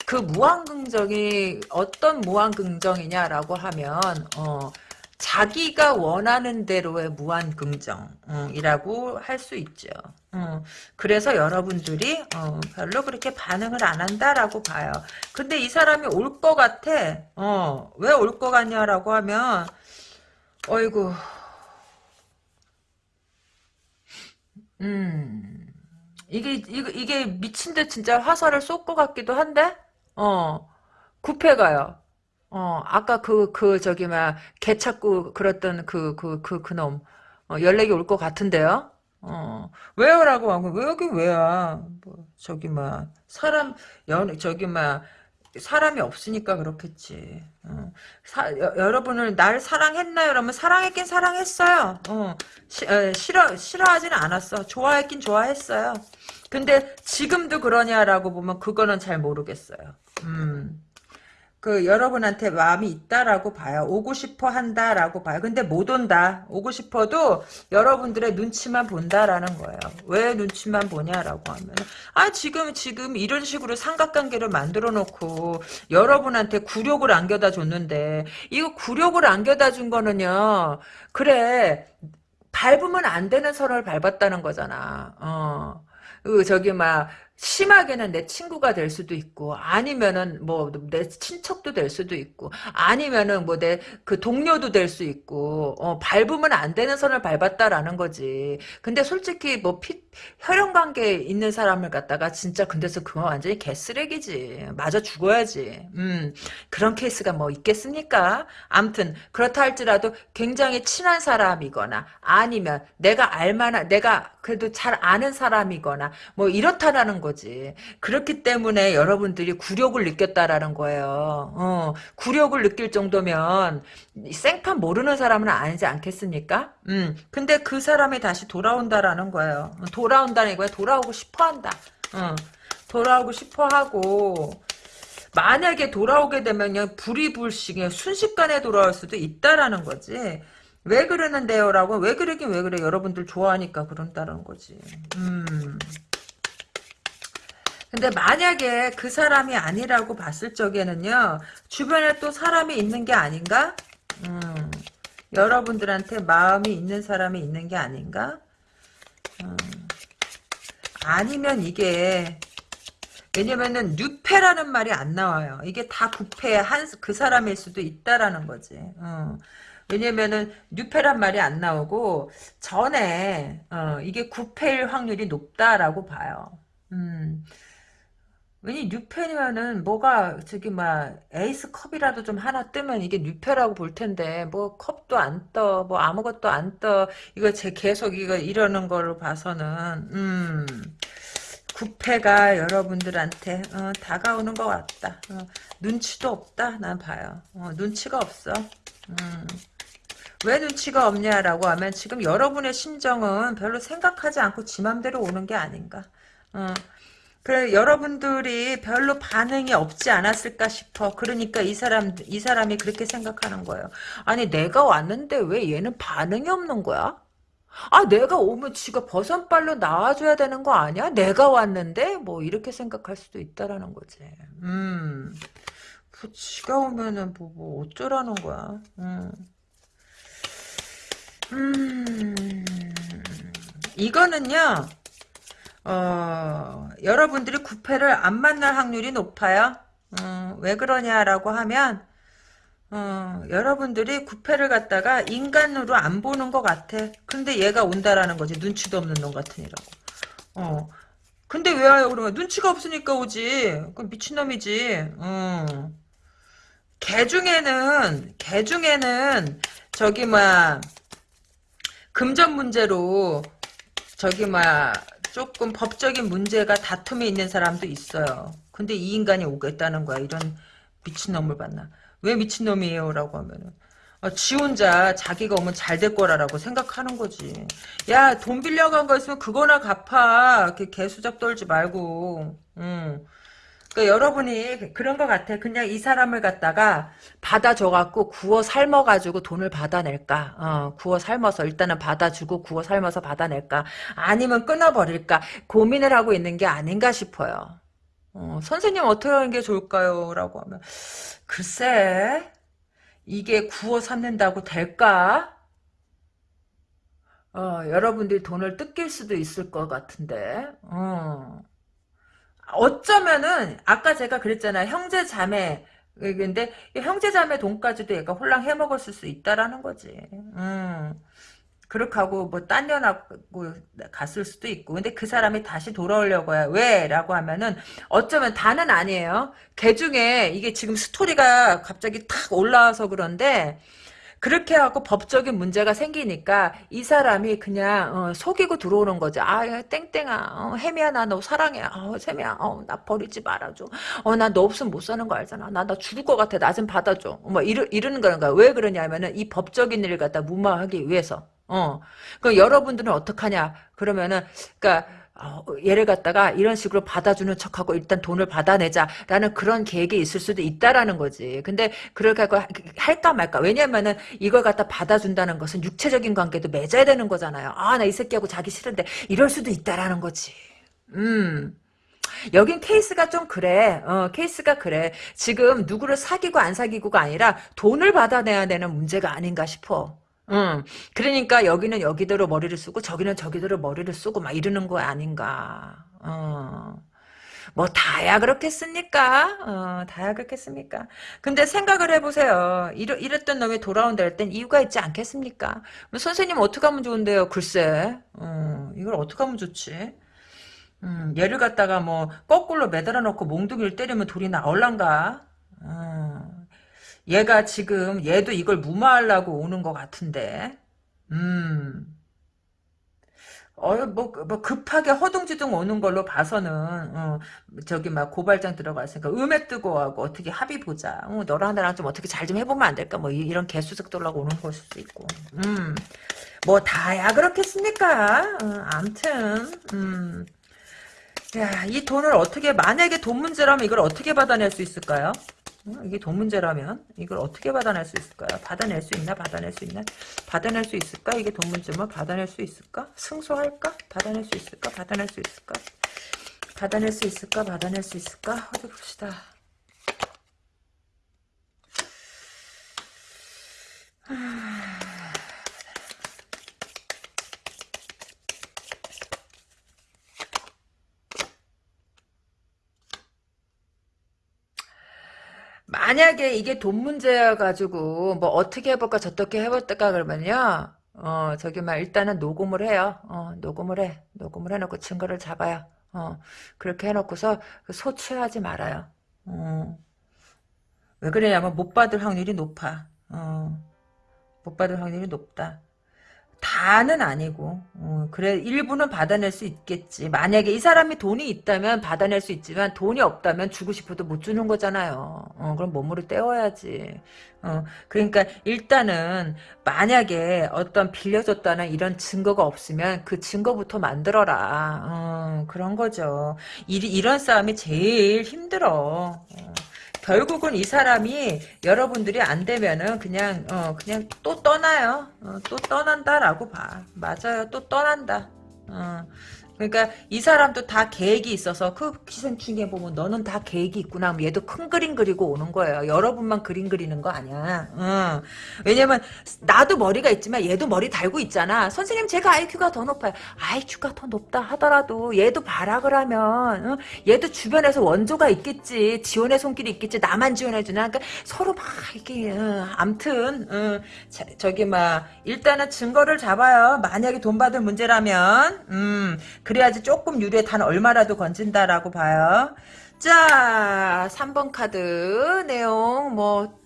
A: 그 무한긍정이 어떤 무한긍정이냐라고 하면 어, 자기가 원하는 대로의 무한긍정이라고 할 수 있죠. 어, 그래서 여러분들이 어, 별로 그렇게 반응을 안 한다라고 봐요. 근데 이 사람이 올 것 같아. 어, 왜 올 것 같냐라고 하면 어이구 음 이게 이게, 이게 미친 듯 진짜 화살을 쏠 것 같기도 한데 어, 구패가요. 어, 아까 그, 그, 저기, 막, 개 찾고 그랬던 그, 그, 그, 그 놈. 어, 연락이 올 것 같은데요? 어, 왜요라고 하고, 왜 여기 왜야? 뭐, 저기, 막, 사람, 연, 저기, 막, 사람이 없으니까 그렇겠지. 어. 사, 여, 여러분을 날 사랑했나요? 그러면 사랑했긴 사랑했어요. 어. 시, 에, 싫어 싫어하지는 않았어. 좋아했긴 좋아했어요. 근데 지금도 그러냐라고 보면 그거는 잘 모르겠어요. 음. 그 여러분한테 마음이 있다라고 봐요. 오고 싶어 한다라고 봐요. 근데 못 온다. 오고 싶어도 여러분들의 눈치만 본다라는 거예요. 왜 눈치만 보냐라고 하면 아 지금 지금 이런 식으로 삼각관계를 만들어 놓고 여러분한테 굴욕을 안겨다 줬는데 이거 굴욕을 안겨다 준 거는요. 그래 밟으면 안 되는 선을 밟았다는 거잖아. 어. 그 저기 막 심하게는 내 친구가 될 수도 있고 아니면은 뭐 내 친척도 될 수도 있고 아니면은 뭐 내 그 동료도 될 수 있고 어, 밟으면 안 되는 선을 밟았다라는 거지. 근데 솔직히 뭐 피, 혈연 관계에 있는 사람을 갖다가 진짜 근데서 그거 완전히 개쓰레기지. 맞아 죽어야지. 음 그런 케이스가 뭐 있겠습니까? 암튼 그렇다 할지라도 굉장히 친한 사람이거나 아니면 내가 알만한 내가 그래도 잘 아는 사람이거나 뭐 이렇다라는 거지. 그렇기 때문에 여러분들이 굴욕을 느꼈다라는 거예요. 어, 굴욕을 느낄 정도면 생판 모르는 사람은 아니지 않겠습니까? 음, 근데 그 사람이 다시 돌아온다라는 거예요. 돌아온다는 거야. 돌아오고 싶어 한다. 어, 돌아오고 싶어 하고 만약에 돌아오게 되면요 불이불식에 순식간에 돌아올 수도 있다라는 거지. 왜 그러는데요? 라고 왜 그러긴 왜 그래 여러분들 좋아하니까 그런다는 거지 음. 근데 만약에 그 사람이 아니라고 봤을 적에는요 주변에 또 사람이 있는 게 아닌가 음. 여러분들한테 마음이 있는 사람이 있는 게 아닌가 음. 아니면 이게 왜냐면은 뉴페라는 말이 안 나와요 이게 다 부패 한 그 사람일 수도 있다라는 거지 어. 왜냐면은 뉴페란 말이 안 나오고 전에 어, 이게 구패일 확률이 높다라고 봐요. 음. 왜냐 뉴페면은 뭐가 저기 막 에이스 컵이라도 좀 하나 뜨면 이게 뉴페라고 볼 텐데 뭐 컵도 안 떠, 뭐 아무것도 안 떠. 이거 제 계속 이거 이러는 걸로 봐서는 음. 구패가 여러분들한테 어, 다가오는 것 같다. 어, 눈치도 없다. 난 봐요. 어, 눈치가 없어. 음. 왜 눈치가 없냐라고 하면 지금 여러분의 심정은 별로 생각하지 않고 지 맘대로 오는 게 아닌가. 어. 그래 여러분들이 별로 반응이 없지 않았을까 싶어. 그러니까 이 사람 이 사람이 그렇게 생각하는 거예요. 아니 내가 왔는데 왜 얘는 반응이 없는 거야? 아 내가 오면 지가 버선발로 나와줘야 되는 거 아니야? 내가 왔는데 뭐 이렇게 생각할 수도 있다라는 거지. 음, 뭐 지가 오면은 뭐, 뭐 어쩌라는 거야. 음. 음, 이거는요, 어, 여러분들이 구패를 안 만날 확률이 높아요. 어, 왜 그러냐라고 하면, 어, 여러분들이 구패를 갖다가 인간으로 안 보는 것 같아. 근데 얘가 온다라는 거지. 눈치도 없는 놈 같으니라고. 어. 근데 왜 와요? 그러면 눈치가 없으니까 오지. 그 미친놈이지. 어. 개 중에는, 개 중에는, 저기, 뭐야, 금전 문제로 저기 뭐야 조금 법적인 문제가 다툼이 있는 사람도 있어요. 근데 이 인간이 오겠다는 거야. 이런 미친놈을 봤나. 왜 미친놈이에요? 라고 하면은. 어, 지 혼자 자기가 오면 잘 될 거라라고 생각하는 거지. 야, 돈 빌려간 거 있으면 그거나 갚아. 이렇게 개수작 떨지 말고. 응. 그러니까 여러분이 그런 것 같아. 그냥 이 사람을 갖다가 받아줘갖고 구워 삶아가지고 돈을 받아낼까? 어, 구워 삶아서 일단은 받아주고 구워 삶아서 받아낼까? 아니면 끊어버릴까? 고민을 하고 있는 게 아닌가 싶어요. 어, 선생님 어떻게 하는 게 좋을까요? 라고 하면 글쎄 이게 구워 삶는다고 될까? 어, 여러분들이 돈을 뜯길 수도 있을 것 같은데 어. 어쩌면은 아까 제가 그랬잖아요. 형제 자매 근데 형제 자매 돈까지도 얘가 홀랑 해먹었을 수 있다라는 거지. 음. 그렇게 하고 뭐 딴 년하고 갔을 수도 있고 근데 그 사람이 다시 돌아오려고 해요. 왜? 라고 하면은 어쩌면 다는 아니에요. 걔 중에 이게 지금 스토리가 갑자기 탁 올라와서 그런데 그렇게 하고 법적인 문제가 생기니까 이 사람이 그냥 어, 속이고 들어오는 거죠. 아 땡땡아 어, 혜미야 나 너 사랑해. 어, 혜미야 어, 나 버리지 말아줘. 어, 나 너 없으면 못 사는 거 알잖아. 나 나 죽을 것 같아. 나 좀 받아줘. 뭐 이러, 이러는 거야. 왜 그러냐면은 이 법적인 일을 갖다 무마하기 위해서. 어. 그 여러분들은 어떡하냐? 그러면은 그러니까 어, 얘를 갖다가 이런 식으로 받아주는 척하고 일단 돈을 받아내자라는 그런 계획이 있을 수도 있다라는 거지. 근데 그렇게 하고 할까 말까. 왜냐면은 이걸 갖다 받아준다는 것은 육체적인 관계도 맺어야 되는 거잖아요. 아, 나 이 새끼하고 자기 싫은데 이럴 수도 있다라는 거지. 음. 여긴 케이스가 좀 그래. 어, 케이스가 그래. 지금 누구를 사귀고 안 사귀고가 아니라 돈을 받아내야 되는 문제가 아닌가 싶어. 응. 그러니까 여기는 여기대로 머리를 쓰고 저기는 저기대로 머리를 쓰고 막 이러는 거 아닌가. 어. 뭐 다야 그렇겠습니까? 어, 다야 그렇겠습니까? 근데 생각을 해보세요. 이러, 이랬던 놈이 돌아온다 할 땐 이유가 있지 않겠습니까? 선생님 어떻게 하면 좋은데요? 글쎄. 어, 이걸 어떻게 하면 좋지? 음, 얘를 갖다가 뭐 거꾸로 매달아 놓고 몽둥이를 때리면 돌이 나올란가? 어. 얘가 지금 얘도 이걸 무마하려고 오는 것 같은데 음. 어, 뭐, 뭐, 급하게 허둥지둥 오는 걸로 봐서는, 어, 저기, 막, 고발장 들어갔으니까, 음에 뜨고 하고, 어떻게 합의 보자. 어, 너랑 나랑 좀 어떻게 잘 좀 해보면 안 될까? 뭐, 이, 런 개수작 돌라고 오는 걸 수도 있고. 음, 뭐, 다야 그렇겠습니까? 어, 암튼, 음. 야, 이 돈을 어떻게, 만약에 돈 문제라면 이걸 어떻게 받아낼 수 있을까요? 어, 이게 돈 문제라면 이걸 어떻게 받아낼 수 있을까요? 받아낼 수 있나? 받아낼 수 있나? 받아낼 수 있을까? 이게 돈 문제면 받아낼 수 있을까? 승소할까? 받아낼 수 있을까? 받아낼 수 있을까? 받아낼 수 있을까? 받아낼 수 있을까? 어디 봅시다. 만약에 이게 돈 문제여가지고 뭐 어떻게 해볼까 저떻게 해볼까 그러면요. 어 저기 막 일단은 녹음을 해요. 어 녹음을 해. 녹음을 해놓고 증거를 잡아요. 어 그렇게 해놓고서 그 소취하지 말아요. 어. 왜 그러냐면 못 받을 확률이 높아. 어. 못 받을 확률이 높다 다는 아니고 어, 그래 일부는 받아낼 수 있겠지. 만약에 이 사람이 돈이 있다면 받아낼 수 있지만 돈이 없다면 주고 싶어도 못 주는 거잖아요. 어, 그럼 몸으로 떼어야지. 어, 그러니까 일단은 만약에 어떤 빌려줬다는 이런 증거가 없으면 그 증거부터 만들어라. 어, 그런 거죠. 이, 이런 싸움이 제일 힘들어. 어. 결국은 이 사람이 여러분들이 안 되면은 그냥 어 그냥 또 떠나요. 어, 또 떠난다라고 봐. 맞아요. 또 떠난다. 어. 그러니까 이 사람도 다 계획이 있어서 그 기생충에 보면 너는 다 계획이 있구나 얘도 큰 그림 그리고 오는 거예요. 여러분만 그림 그리는 거 아니야. 응. 왜냐면 나도 머리가 있지만 얘도 머리 달고 있잖아. 선생님 제가 IQ가 더 높아요. IQ가 더 높다 하더라도 얘도 발악을 하면 응? 얘도 주변에서 원조가 있겠지. 지원의 손길이 있겠지. 나만 지원해주나. 그러니까 서로 막 이렇게 응. 암튼 응. 자, 저기 막 일단은 증거를 잡아요. 만약에 돈 받을 문제라면 음. 그래야지 조금 유리에 단 얼마라도 건진다라고 봐요. 자, 3번 카드 내용 뭐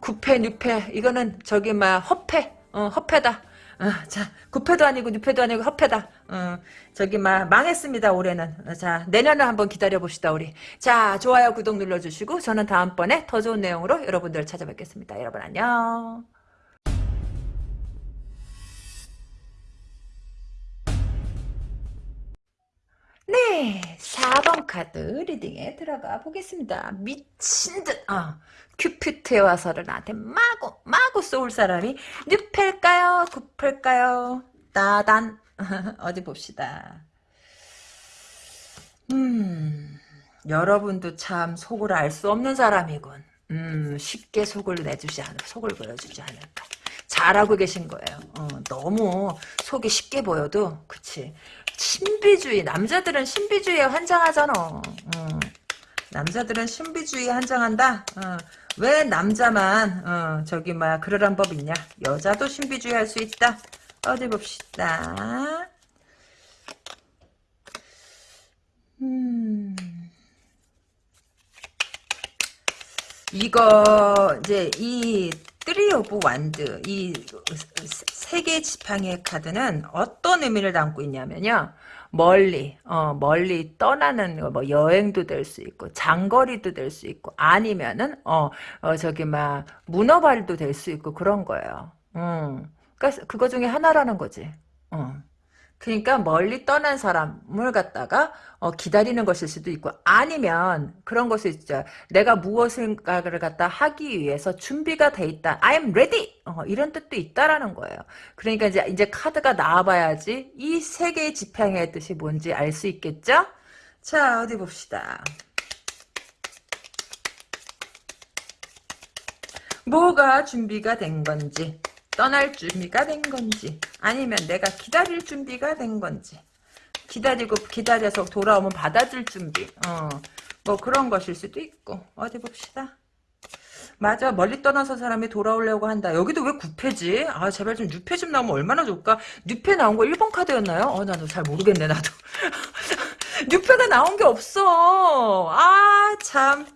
A: 9패, 6패 이거는 저기 막 허패, 어, 허패다. 어, 자, 9패도 아니고 6패도 아니고 허패다. 어, 저기 막 망했습니다 올해는. 어, 자, 내년을 한번 기다려 봅시다 우리. 자, 좋아요, 구독 눌러주시고 저는 다음번에 더 좋은 내용으로 여러분들 찾아뵙겠습니다. 여러분 안녕. 네, 4번 카드 리딩에 들어가 보겠습니다. 미친 듯, 어, 큐피트에 와서를 나한테 마구, 마구 쏠 사람이 뉴펠까요? 구펠까요? 따단. 어디 봅시다. 음, 여러분도 참 속을 알 수 없는 사람이군. 음, 쉽게 속을 내주지 않을, 속을 보여주지 않을까. 잘하고 계신 거예요. 어, 너무 속이 쉽게 보여도, 그치. 신비주의 남자들은 신비주의에 환장하잖아 어. 남자들은 신비주의에 환장한다 어. 왜 남자만 어, 저기 뭐야 그러란 법 있냐 여자도 신비주의 할 수 있다 어디 봅시다. 음. 이거 이제 이 three of wand 이 세계 지팡이의 카드는 어떤 의미를 담고 있냐면요. 멀리 어 멀리 떠나는 뭐 여행도 될 수 있고 장거리도 될 수 있고 아니면은 어, 어 저기 막 문어발도 될 수 있고 그런 거예요. 음. 그러니까 그거 중에 하나라는 거지. 어. 그러니까 멀리 떠난 사람을 갖다가 어, 기다리는 것일 수도 있고 아니면 그런 것을 있죠. 내가 무엇인가를 갖다 하기 위해서 준비가 돼 있다. I'm ready. 어, 이런 뜻도 있다라는 거예요. 그러니까 이제 이제 카드가 나와봐야지 이 세 개의 지평의 뜻이 뭔지 알 수 있겠죠? 자 어디 봅시다. 뭐가 준비가 된 건지 떠날 준비가 된 건지 아니면 내가 기다릴 준비가 된 건지 기다리고 기다려서 돌아오면 받아줄 준비 어, 뭐 그런 것일 수도 있고 어디 봅시다. 맞아 멀리 떠나서 사람이 돌아오려고 한다. 여기도 왜 9패지? 아 제발 좀 6패 좀 나오면 얼마나 좋을까? 6패 나온 거 1번 카드였나요? 어 나도 잘 모르겠네 나도. 6패가 나온 게 없어. 아참.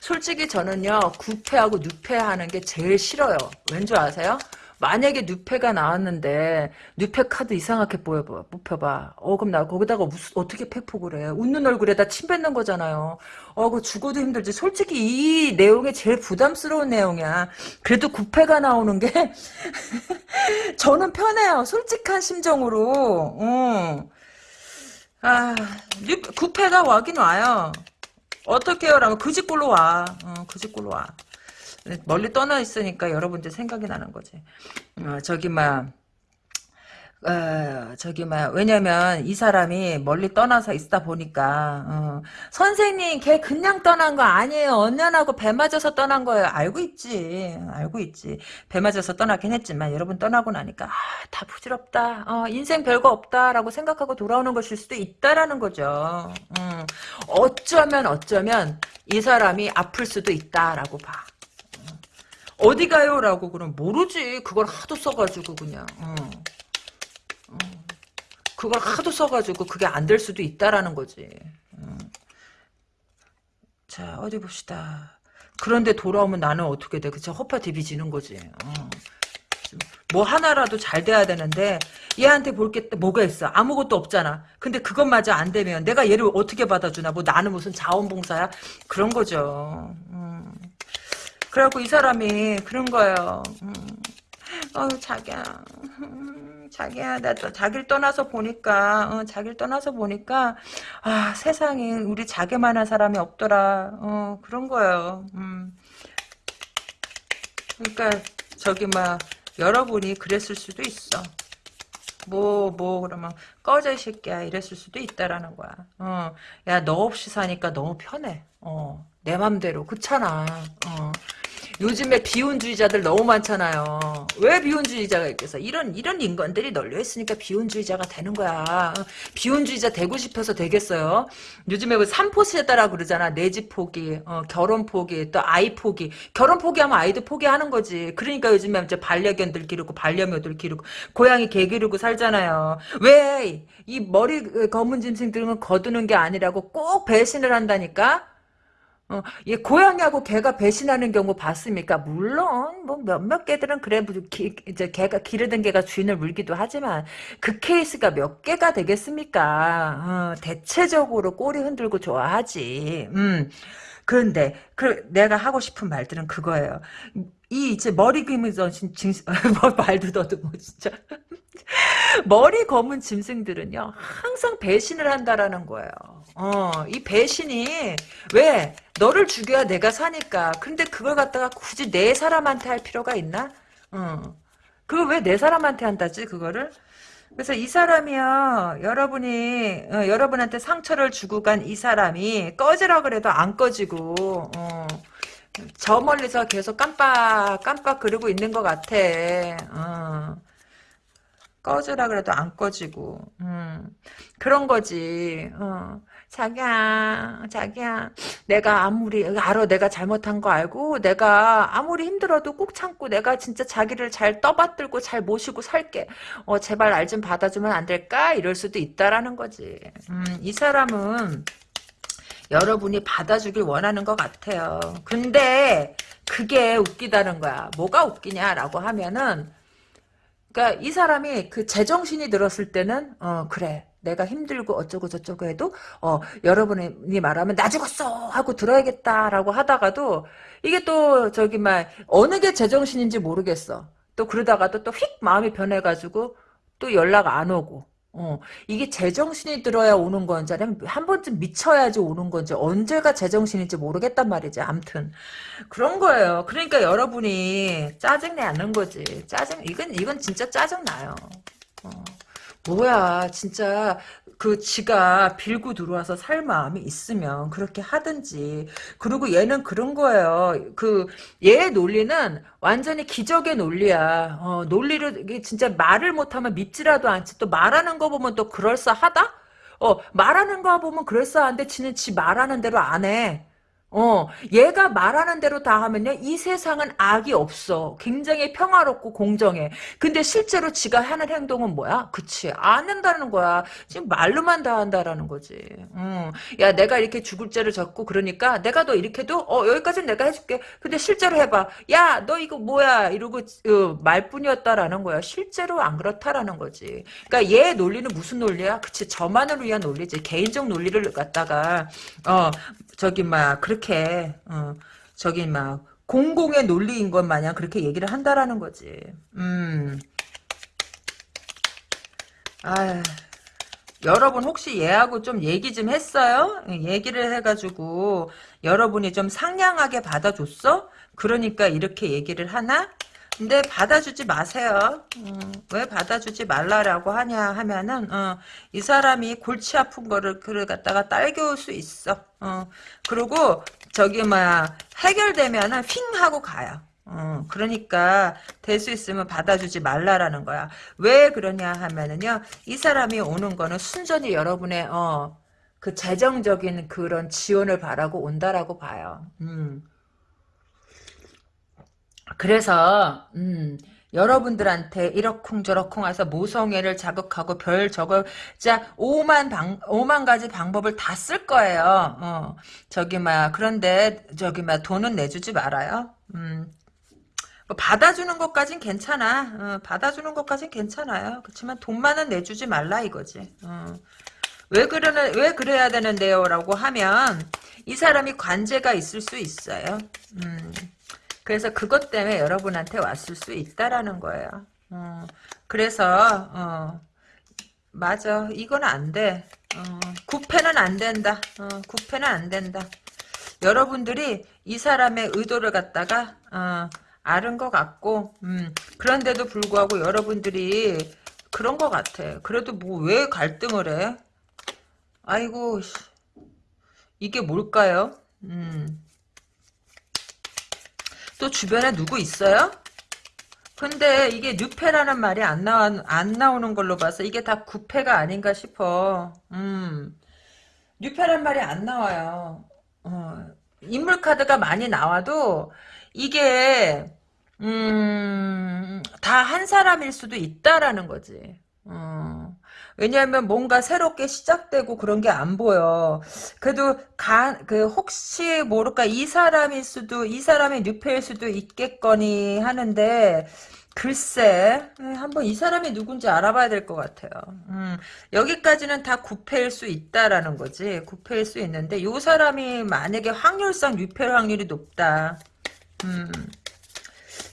A: 솔직히 저는요 9패하고 6패 하는 게 제일 싫어요. 왠 줄 아세요? 만약에 뉴페가 나왔는데 뉴페 카드 이상하게 보여봐 뽑혀봐. 어 그럼 나 거기다가 무슨 어떻게 팩폭을 해? 웃는 얼굴에다 침 뱉는 거잖아요. 어 그 죽어도 힘들지. 솔직히 이 내용이 제일 부담스러운 내용이야. 그래도 9패가 나오는 게 저는 편해요. 솔직한 심정으로. 어. 아 9패가 와긴 와요. 어떻게 해요? 라면 그 집골로 와. 어, 그 집골로 와 멀리 떠나 있으니까 여러분들 생각이 나는 거지. 어, 저기 막 어, 저기 막 왜냐면 이 사람이 멀리 떠나서 있다 보니까 어, 선생님 걔 그냥 떠난 거 아니에요. 언년하고 배 맞아서 떠난 거예요. 알고 있지. 알고 있지. 배 맞아서 떠나긴 했지만 여러분 떠나고 나니까 아, 다 부질없다. 어, 인생 별거 없다라고 생각하고 돌아오는 것일 수도 있다라는 거죠. 음, 어쩌면 어쩌면 이 사람이 아플 수도 있다라고 봐 어디 가요? 라고 그럼 모르지. 그걸 하도 써가지고 그냥. 어. 어. 그걸 하도 써가지고 그게 안 될 수도 있다라는 거지. 어. 자 어디 봅시다. 그런데 돌아오면 나는 어떻게 돼? 그쵸? 허파 디비지는 거지. 어. 뭐 하나라도 잘 돼야 되는데 얘한테 볼 게 뭐가 있어 아무것도 없잖아 근데 그것마저 안 되면 내가 얘를 어떻게 받아주나 뭐 나는 무슨 자원봉사야 그런 거죠 음. 그래갖고 이 사람이 그런 거예요. 음. 어 자기야 음, 자기야 나 또 자기를 떠나서 보니까 어, 자기를 떠나서 보니까 아 세상에 우리 자기만한 사람이 없더라 어 그런 거예요 음. 그러니까 저기 막 여러분이 그랬을 수도 있어 뭐, 뭐, 그러면, 꺼져, 이 새끼야. 이랬을 수도 있다라는 거야. 어, 야, 너 없이 사니까 너무 편해. 어, 내 맘대로. 그렇잖아. 어. 요즘에 비혼주의자들 너무 많잖아요. 왜 비혼주의자가 있겠어? 이런 이런 인간들이 널려 있으니까 비혼주의자가 되는 거야. 비혼주의자 되고 싶어서 되겠어요. 요즘에 그 삼포세다라 그러잖아. 내 집 포기, 어, 결혼 포기, 또 아이 포기. 결혼 포기하면 아이도 포기하는 거지. 그러니까 요즘에 이제 반려견들 기르고 반려묘들 기르고 고양이 개 기르고 살잖아요. 왜 이 머리 검은 짐승들은 거두는 게 아니라고 꼭 배신을 한다니까? 어, 얘 고양이하고 개가 배신하는 경우 봤습니까? 물론 뭐 몇몇 개들은 그래 기, 이제 개가 기르던 개가 주인을 물기도 하지만 그 케이스가 몇 개가 되겠습니까? 어, 대체적으로 꼬리 흔들고 좋아하지. 음. 그런데 그 내가 하고 싶은 말들은 그거예요. 이 이제 머리 그이면 뭐 말도 더듬어 진짜. 머리 검은 짐승들은요 항상 배신을 한다라는 거예요. 어, 이 배신이 왜 너를 죽여야 내가 사니까. 근데 그걸 갖다가 굳이 내 사람한테 할 필요가 있나? 어. 그걸 왜 내 사람한테 한다지 그거를? 그래서 이 사람이요 여러분이 어, 여러분한테 상처를 주고 간 이 사람이 꺼지라 그래도 안 꺼지고 어. 저 멀리서 계속 깜빡 깜빡 그러고 있는 것 같아. 어. 꺼지라 그래도 안 꺼지고 음, 그런 거지. 어. 자기야, 자기야, 내가 아무리, 알아, 내가 잘못한 거 알고, 내가 아무리 힘들어도 꾹 참고, 내가 진짜 자기를 잘 떠받들고, 잘 모시고 살게. 어, 제발 날좀 받아주면 안 될까? 이럴 수도 있다라는 거지. 음, 이 사람은, 여러분이 받아주길 원하는 것 같아요. 근데, 그게 웃기다는 거야. 뭐가 웃기냐라고 하면은, 그러니까 이 사람이 그 제정신이 들었을 때는 어 그래 내가 힘들고 어쩌고 저쩌고 해도 어 여러분이 말하면 나 죽었어 하고 들어야겠다라고 하다가도 이게 또 저기 막 어느 게 제정신인지 모르겠어. 또 그러다가도 또휙 마음이 변해가지고 또 연락 안 오고 어, 이게 제정신이 들어야 오는 건지 아니면 한 번쯤 미쳐야지 오는 건지 언제가 제정신인지 모르겠단 말이지. 암튼 그런 거예요. 그러니까 여러분이 짜증내는 거지. 짜증 이건 이건 진짜 짜증 나요. 어. 뭐야 진짜 그 지가 빌고 들어와서 살 마음이 있으면 그렇게 하든지. 그리고 얘는 그런 거예요. 그 얘의 논리는 완전히 기적의 논리야. 어, 논리를 진짜 말을 못하면 믿지라도 않지. 또 말하는 거 보면 또 그럴싸하다? 어 말하는 거 보면 그럴싸한데 지는 지 말하는 대로 안해 어, 얘가 말하는 대로 다 하면요, 이 세상은 악이 없어. 굉장히 평화롭고 공정해. 근데 실제로 지가 하는 행동은 뭐야? 그치. 안 한다는 거야. 지금 말로만 다 한다라는 거지. 음. 야, 내가 이렇게 죽을 죄를 졌고, 그러니까 내가 너 이렇게도, 어, 여기까지는 내가 해줄게. 근데 실제로 해봐. 야, 너 이거 뭐야? 이러고, 어, 말뿐이었다라는 거야. 실제로 안 그렇다라는 거지. 그러니까 얘 논리는 무슨 논리야? 그치. 저만을 위한 논리지. 개인적 논리를 갖다가, 어, 저기 막 그렇게 어, 저기 막 공공의 논리인 것 마냥 그렇게 얘기를 한다라는 거지. 음. 아, 여러분 혹시 얘하고 좀 얘기 좀 했어요? 얘기를 해가지고 여러분이 좀 상냥하게 받아줬어? 그러니까 이렇게 얘기를 하나? 근데 받아주지 마세요. 음, 왜 받아주지 말라라고 하냐 하면은 어, 이 사람이 골치 아픈 거를 그를 갖다가 딸겨올 수 있어. 어, 그리고 저기 뭐야 해결되면은 핑 하고 가요. 어, 그러니까 될 수 있으면 받아주지 말라라는 거야. 왜 그러냐 하면은요. 이 사람이 오는 거는 순전히 여러분의 어, 그 재정적인 그런 지원을 바라고 온다라고 봐요. 음. 그래서 음, 여러분들한테 이러쿵저러쿵 해서 모성애를 자극하고 별 저걸 자 오만 방 오만 가지 방법을 다 쓸 거예요. 어, 저기 막 그런데 저기 막 돈은 내주지 말아요. 음, 뭐 받아주는 것까진 괜찮아. 어, 받아주는 것까진 괜찮아요. 그렇지만 돈만은 내주지 말라 이거지. 어. 왜 그러는 왜 그래야 되는데요라고 하면 이 사람이 관제가 있을 수 있어요. 음. 그래서 그것 때문에 여러분한테 왔을 수 있다라는 거예요. 어, 그래서 어, 맞아 이건 안 돼. 어, 구패는 안 된다. 어, 구패는 안 된다. 여러분들이 이 사람의 의도를 갖다가 어, 아는 것 같고 음, 그런데도 불구하고 여러분들이 그런 것 같아. 그래도 뭐 왜 갈등을 해? 아이고 이게 뭘까요? 음. 또 주변에 누구 있어요? 근데 이게 뉴페라는 말이 안 나와 안 나오는 걸로 봐서 이게 다 구패가 아닌가 싶어. 음. 뉴페란 말이 안 나와요. 어. 인물 카드가 많이 나와도 이게 음, 다 한 사람일 수도 있다라는 거지. 어. 왜냐하면 뭔가 새롭게 시작되고 그런 게 안 보여. 그래도 가, 그 혹시 모를까 이 사람일 수도 이 사람의 뉴페일 수도 있겠거니 하는데 글쎄 예, 한번 이 사람이 누군지 알아봐야 될 것 같아요. 음, 여기까지는 다 구패일 수 있다라는 거지. 구패일 수 있는데 이 사람이 만약에 확률상 뉴페일 확률이 높다. 음.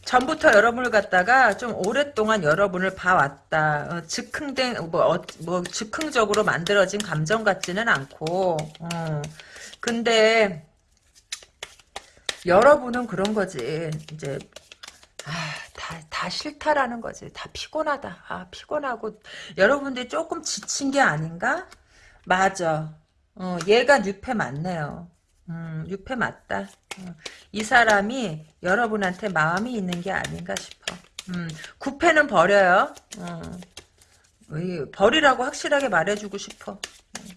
A: 전부터 여러분을 갖다가 좀 오랫동안 여러분을 봐왔다. 어, 즉흥된 뭐, 어, 뭐 즉흥적으로 만들어진 감정 같지는 않고. 어. 근데 여러분은 그런 거지. 이제 아, 다, 다 싫다라는 거지. 다 피곤하다. 아, 피곤하고 여러분들이 조금 지친 게 아닌가? 맞아. 어, 얘가 뉴페 맞네요. 음, 유패 맞다. 어, 이 사람이 여러분한테 마음이 있는 게 아닌가 싶어. 음, 구패는 버려요. 어, 버리라고 확실하게 말해주고 싶어. 음,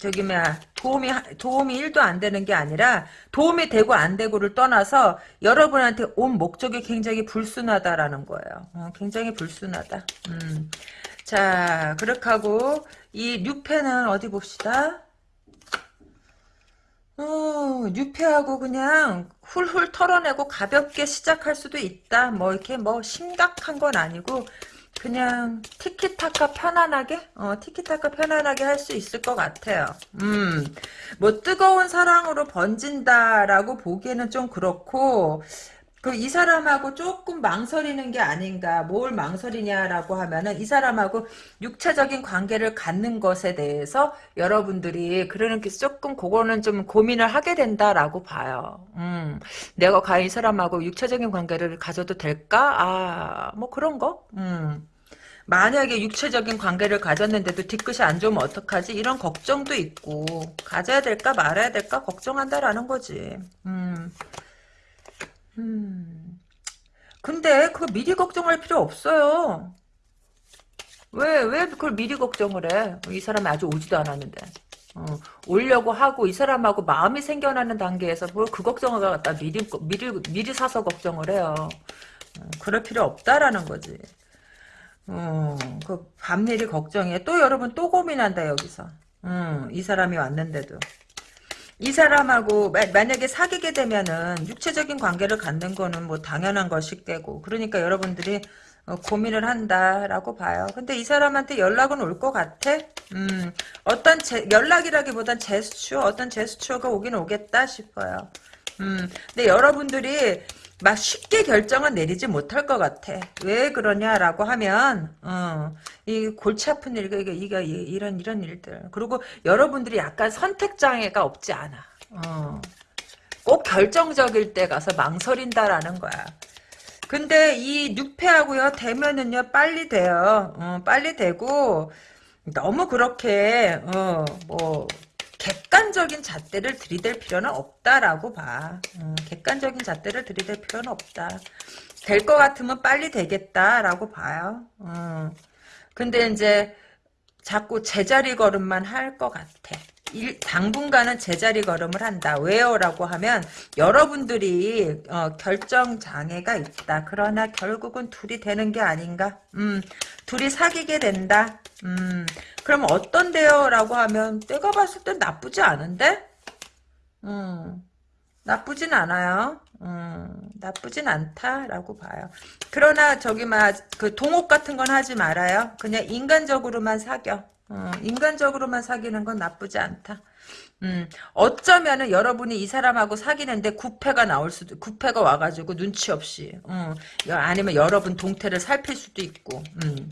A: 저기 뭐야 도움이 도움이 1도 안 되는 게 아니라 도움이 되고 안 되고를 떠나서 여러분한테 온 목적이 굉장히 불순하다라는 거예요. 어, 굉장히 불순하다. 음. 자, 그렇게 하고 이 뉴페는 어디 봅시다. 어, 뉴페하고 그냥 훌훌 털어내고 가볍게 시작할 수도 있다. 뭐 이렇게 뭐 심각한 건 아니고 그냥 티키타카 편안하게 어 티키타카 편안하게 할 수 있을 것 같아요. 음, 뭐 뜨거운 사랑으로 번진다라고 보기에는 좀 그렇고 그 이 사람하고 조금 망설이는 게 아닌가 뭘 망설이냐라고 하면은 이 사람하고 육체적인 관계를 갖는 것에 대해서 여러분들이 그러는 게 조금 그거는 좀 고민을 하게 된다라고 봐요. 음, 내가 과연 이 사람하고 육체적인 관계를 가져도 될까? 아, 뭐 그런 거? 음. 만약에 육체적인 관계를 가졌는데도 뒤끝이 안 좋으면 어떡하지? 이런 걱정도 있고 가져야 될까 말아야 될까 걱정한다라는 거지. 음. 음. 근데 그거 미리 걱정할 필요 없어요. 왜, 왜 그걸 미리 걱정을 해? 이 사람이 아직 오지도 않았는데. 어, 오려고 하고 이 사람하고 마음이 생겨나는 단계에서 뭘 그 걱정을 갖다 미리, 미리, 미리 사서 걱정을 해요. 어, 그럴 필요 없다라는 거지. 어, 그 밤일이 걱정해. 또 여러분 또 고민한다 여기서. 음, 이 사람이 왔는데도. 이 사람하고 마, 만약에 사귀게 되면은 육체적인 관계를 갖는 거는 뭐 당연한 것이 겠고 그러니까 여러분들이 어, 고민을 한다라고 봐요. 근데 이 사람한테 연락은 올 것 같아? 음, 어떤 제, 연락이라기보단 제스처, 어떤 제스처가 오긴 오겠다 싶어요. 음, 근데 여러분들이 막 쉽게 결정은 내리지 못할 것 같아. 왜 그러냐라고 하면, 어, 이 골치 아픈 일, 이게, 이게, 이런, 이런 일들. 그리고 여러분들이 약간 선택장애가 없지 않아. 어, 꼭 결정적일 때 가서 망설인다라는 거야. 근데 이 육패하고요, 되면은요, 빨리 돼요. 어, 빨리 되고, 너무 그렇게, 어, 뭐, 객관적인 잣대를 들이댈 필요는 없다라고 봐. 음, 객관적인 잣대를 들이댈 필요는 없다. 될 것 같으면 빨리 되겠다라고 봐요. 음, 근데 이제 자꾸 제자리 걸음만 할 것 같아. 일, 당분간은 제자리 걸음을 한다. 왜요? 라고 하면 여러분들이 어, 결정 장애가 있다. 그러나 결국은 둘이 되는 게 아닌가? 음, 둘이 사귀게 된다. 음, 그럼 어떤데요? 라고 하면 내가 봤을 땐 나쁘지 않은데? 음, 나쁘진 않아요. 음, 나쁘진 않다라고 봐요. 그러나 저기 막 그 동업 같은 건 하지 말아요. 그냥 인간적으로만 사겨. 어, 인간적으로만 사귀는 건 나쁘지 않다. 음, 어쩌면은 여러분이 이 사람하고 사귀는데 구패가 나올 수도, 구패가 와가지고 눈치 없이, 음, 아니면 여러분 동태를 살필 수도 있고, 음.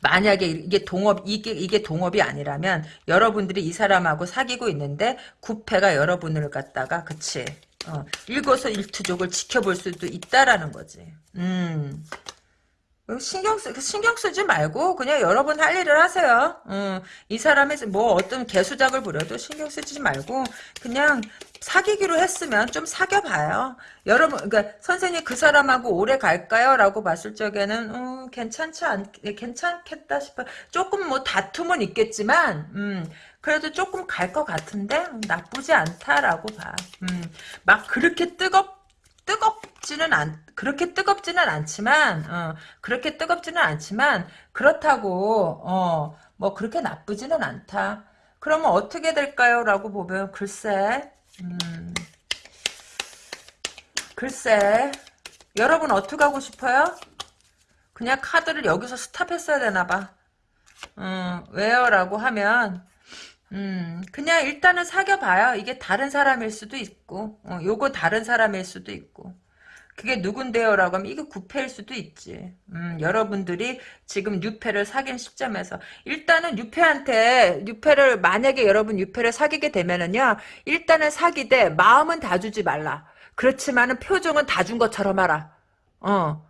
A: 만약에 이게 동업 이게 이게 동업이 아니라면 여러분들이 이 사람하고 사귀고 있는데 구패가 여러분을 갖다가 그치 어, 일거수일투족을 지켜볼 수도 있다라는 거지. 음. 신경 쓰 신경 쓰지 말고 그냥 여러분 할 일을 하세요. 음, 이 사람이 뭐 어떤 개수작을 부려도 신경 쓰지 말고 그냥 사귀기로 했으면 좀 사귀어봐요. 여러분, 그러니까 선생님 그 사람하고 오래 갈까요?라고 봤을 적에는 음, 괜찮지 않, 괜찮겠다 싶어. 조금 뭐 다툼은 있겠지만, 음, 그래도 조금 갈 것 같은데 나쁘지 않다라고 봐. 음, 막 그렇게 뜨겁 뜨겁지는 않 그렇게 뜨겁지는 않지만 어, 그렇게 뜨겁지는 않지만 그렇다고 어, 뭐 그렇게 나쁘지는 않다. 그러면 어떻게 될까요? 라고 보면 글쎄 음, 글쎄 여러분 어떻게 하고 싶어요? 그냥 카드를 여기서 스탑했어야 되나봐. 음, 왜요? 라고 하면 음, 그냥 일단은 사귀어봐요. 이게 다른 사람일 수도 있고, 어, 요거 다른 사람일 수도 있고. 그게 누군데요? 라고 하면 이게 구패일 수도 있지. 음, 여러분들이 지금 유패를 사귄 시점에서 일단은 유패한테 유패를 만약에 여러분 유패를 사귀게 되면은요. 일단은 사귀되 마음은 다 주지 말라. 그렇지만은 표정은 다 준 것처럼 하라. 어.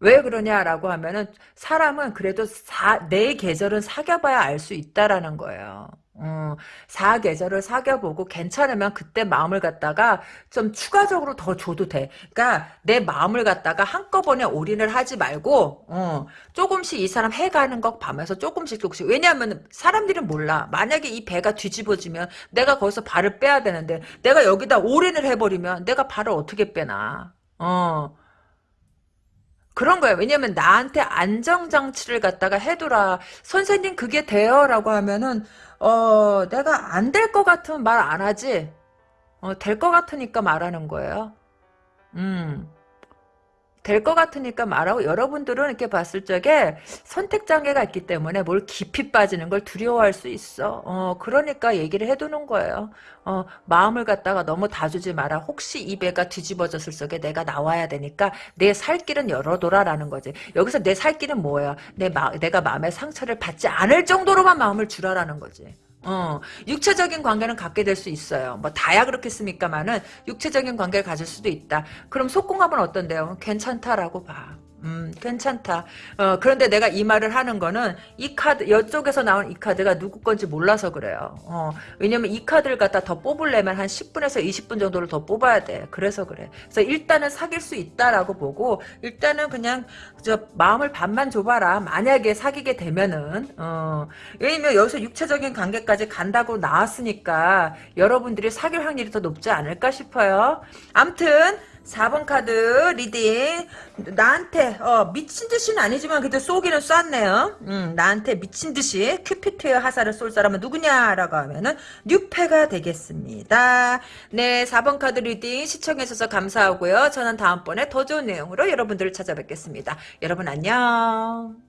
A: 왜 그러냐라고 하면은 사람은 그래도 사, 내 계절은 사귀어봐야 알 수 있다라는 거예요. 어, 사계절을 사귀어보고 괜찮으면 그때 마음을 갖다가 좀 추가적으로 더 줘도 돼. 그러니까 내 마음을 갖다가 한꺼번에 올인을 하지 말고 어, 조금씩 이 사람 해가는 것 봐면서 조금씩 조금씩 왜냐하면 사람들은 몰라. 만약에 이 배가 뒤집어지면 내가 거기서 발을 빼야 되는데 내가 여기다 올인을 해버리면 내가 발을 어떻게 빼나. 어. 그런 거예요. 왜냐면 나한테 안정장치를 갖다가 해두라. 선생님 그게 돼요 라고 하면은 어 내가 안 될 것 같으면 말 안 하지. 어, 될 것 같으니까 말하는 거예요. 음. 될 것 같으니까 말하고 여러분들은 이렇게 봤을 적에 선택 장애가 있기 때문에 뭘 깊이 빠지는 걸 두려워할 수 있어. 어, 그러니까 얘기를 해두는 거예요. 어, 마음을 갖다가 너무 다주지 마라. 혹시 이 배가 뒤집어졌을 적에 내가 나와야 되니까 내 살 길은 열어둬라라는 거지. 여기서 내 살 길은 뭐야? 내 마, 내가 마음의 상처를 받지 않을 정도로만 마음을 주라라는 거지. 어, 육체적인 관계는 갖게 될 수 있어요. 뭐 다야 그렇겠습니까만은 육체적인 관계를 가질 수도 있다. 그럼 속궁합은 어떤데요? 괜찮다라고 봐. 음, 괜찮다. 어, 그런데 내가 이 말을 하는 거는 이 카드, 이쪽에서 나온 이 카드가 누구 건지 몰라서 그래요. 어, 왜냐면 이 카드를 갖다 더 뽑으려면 한 10분에서 20분 정도를 더 뽑아야 돼. 그래서 그래. 그래서 일단은 사귈 수 있다라고 보고, 일단은 그냥, 저, 마음을 반만 줘봐라. 만약에 사귀게 되면은, 어, 왜냐면 여기서 육체적인 관계까지 간다고 나왔으니까, 여러분들이 사귈 확률이 더 높지 않을까 싶어요. 암튼, 4번 카드 reading 나한테 어, 미친 듯이는 아니지만 그래도 쏘기는 쐈네요. 음, 나한테 미친 듯이 큐피드의 화살을 쏠 사람은 누구냐라고 하면은 뉴페가 되겠습니다. 네, 4번 카드 reading 시청해 주셔서 감사하고요. 저는 다음번에 더 좋은 내용으로 여러분들을 찾아뵙겠습니다. 여러분 안녕.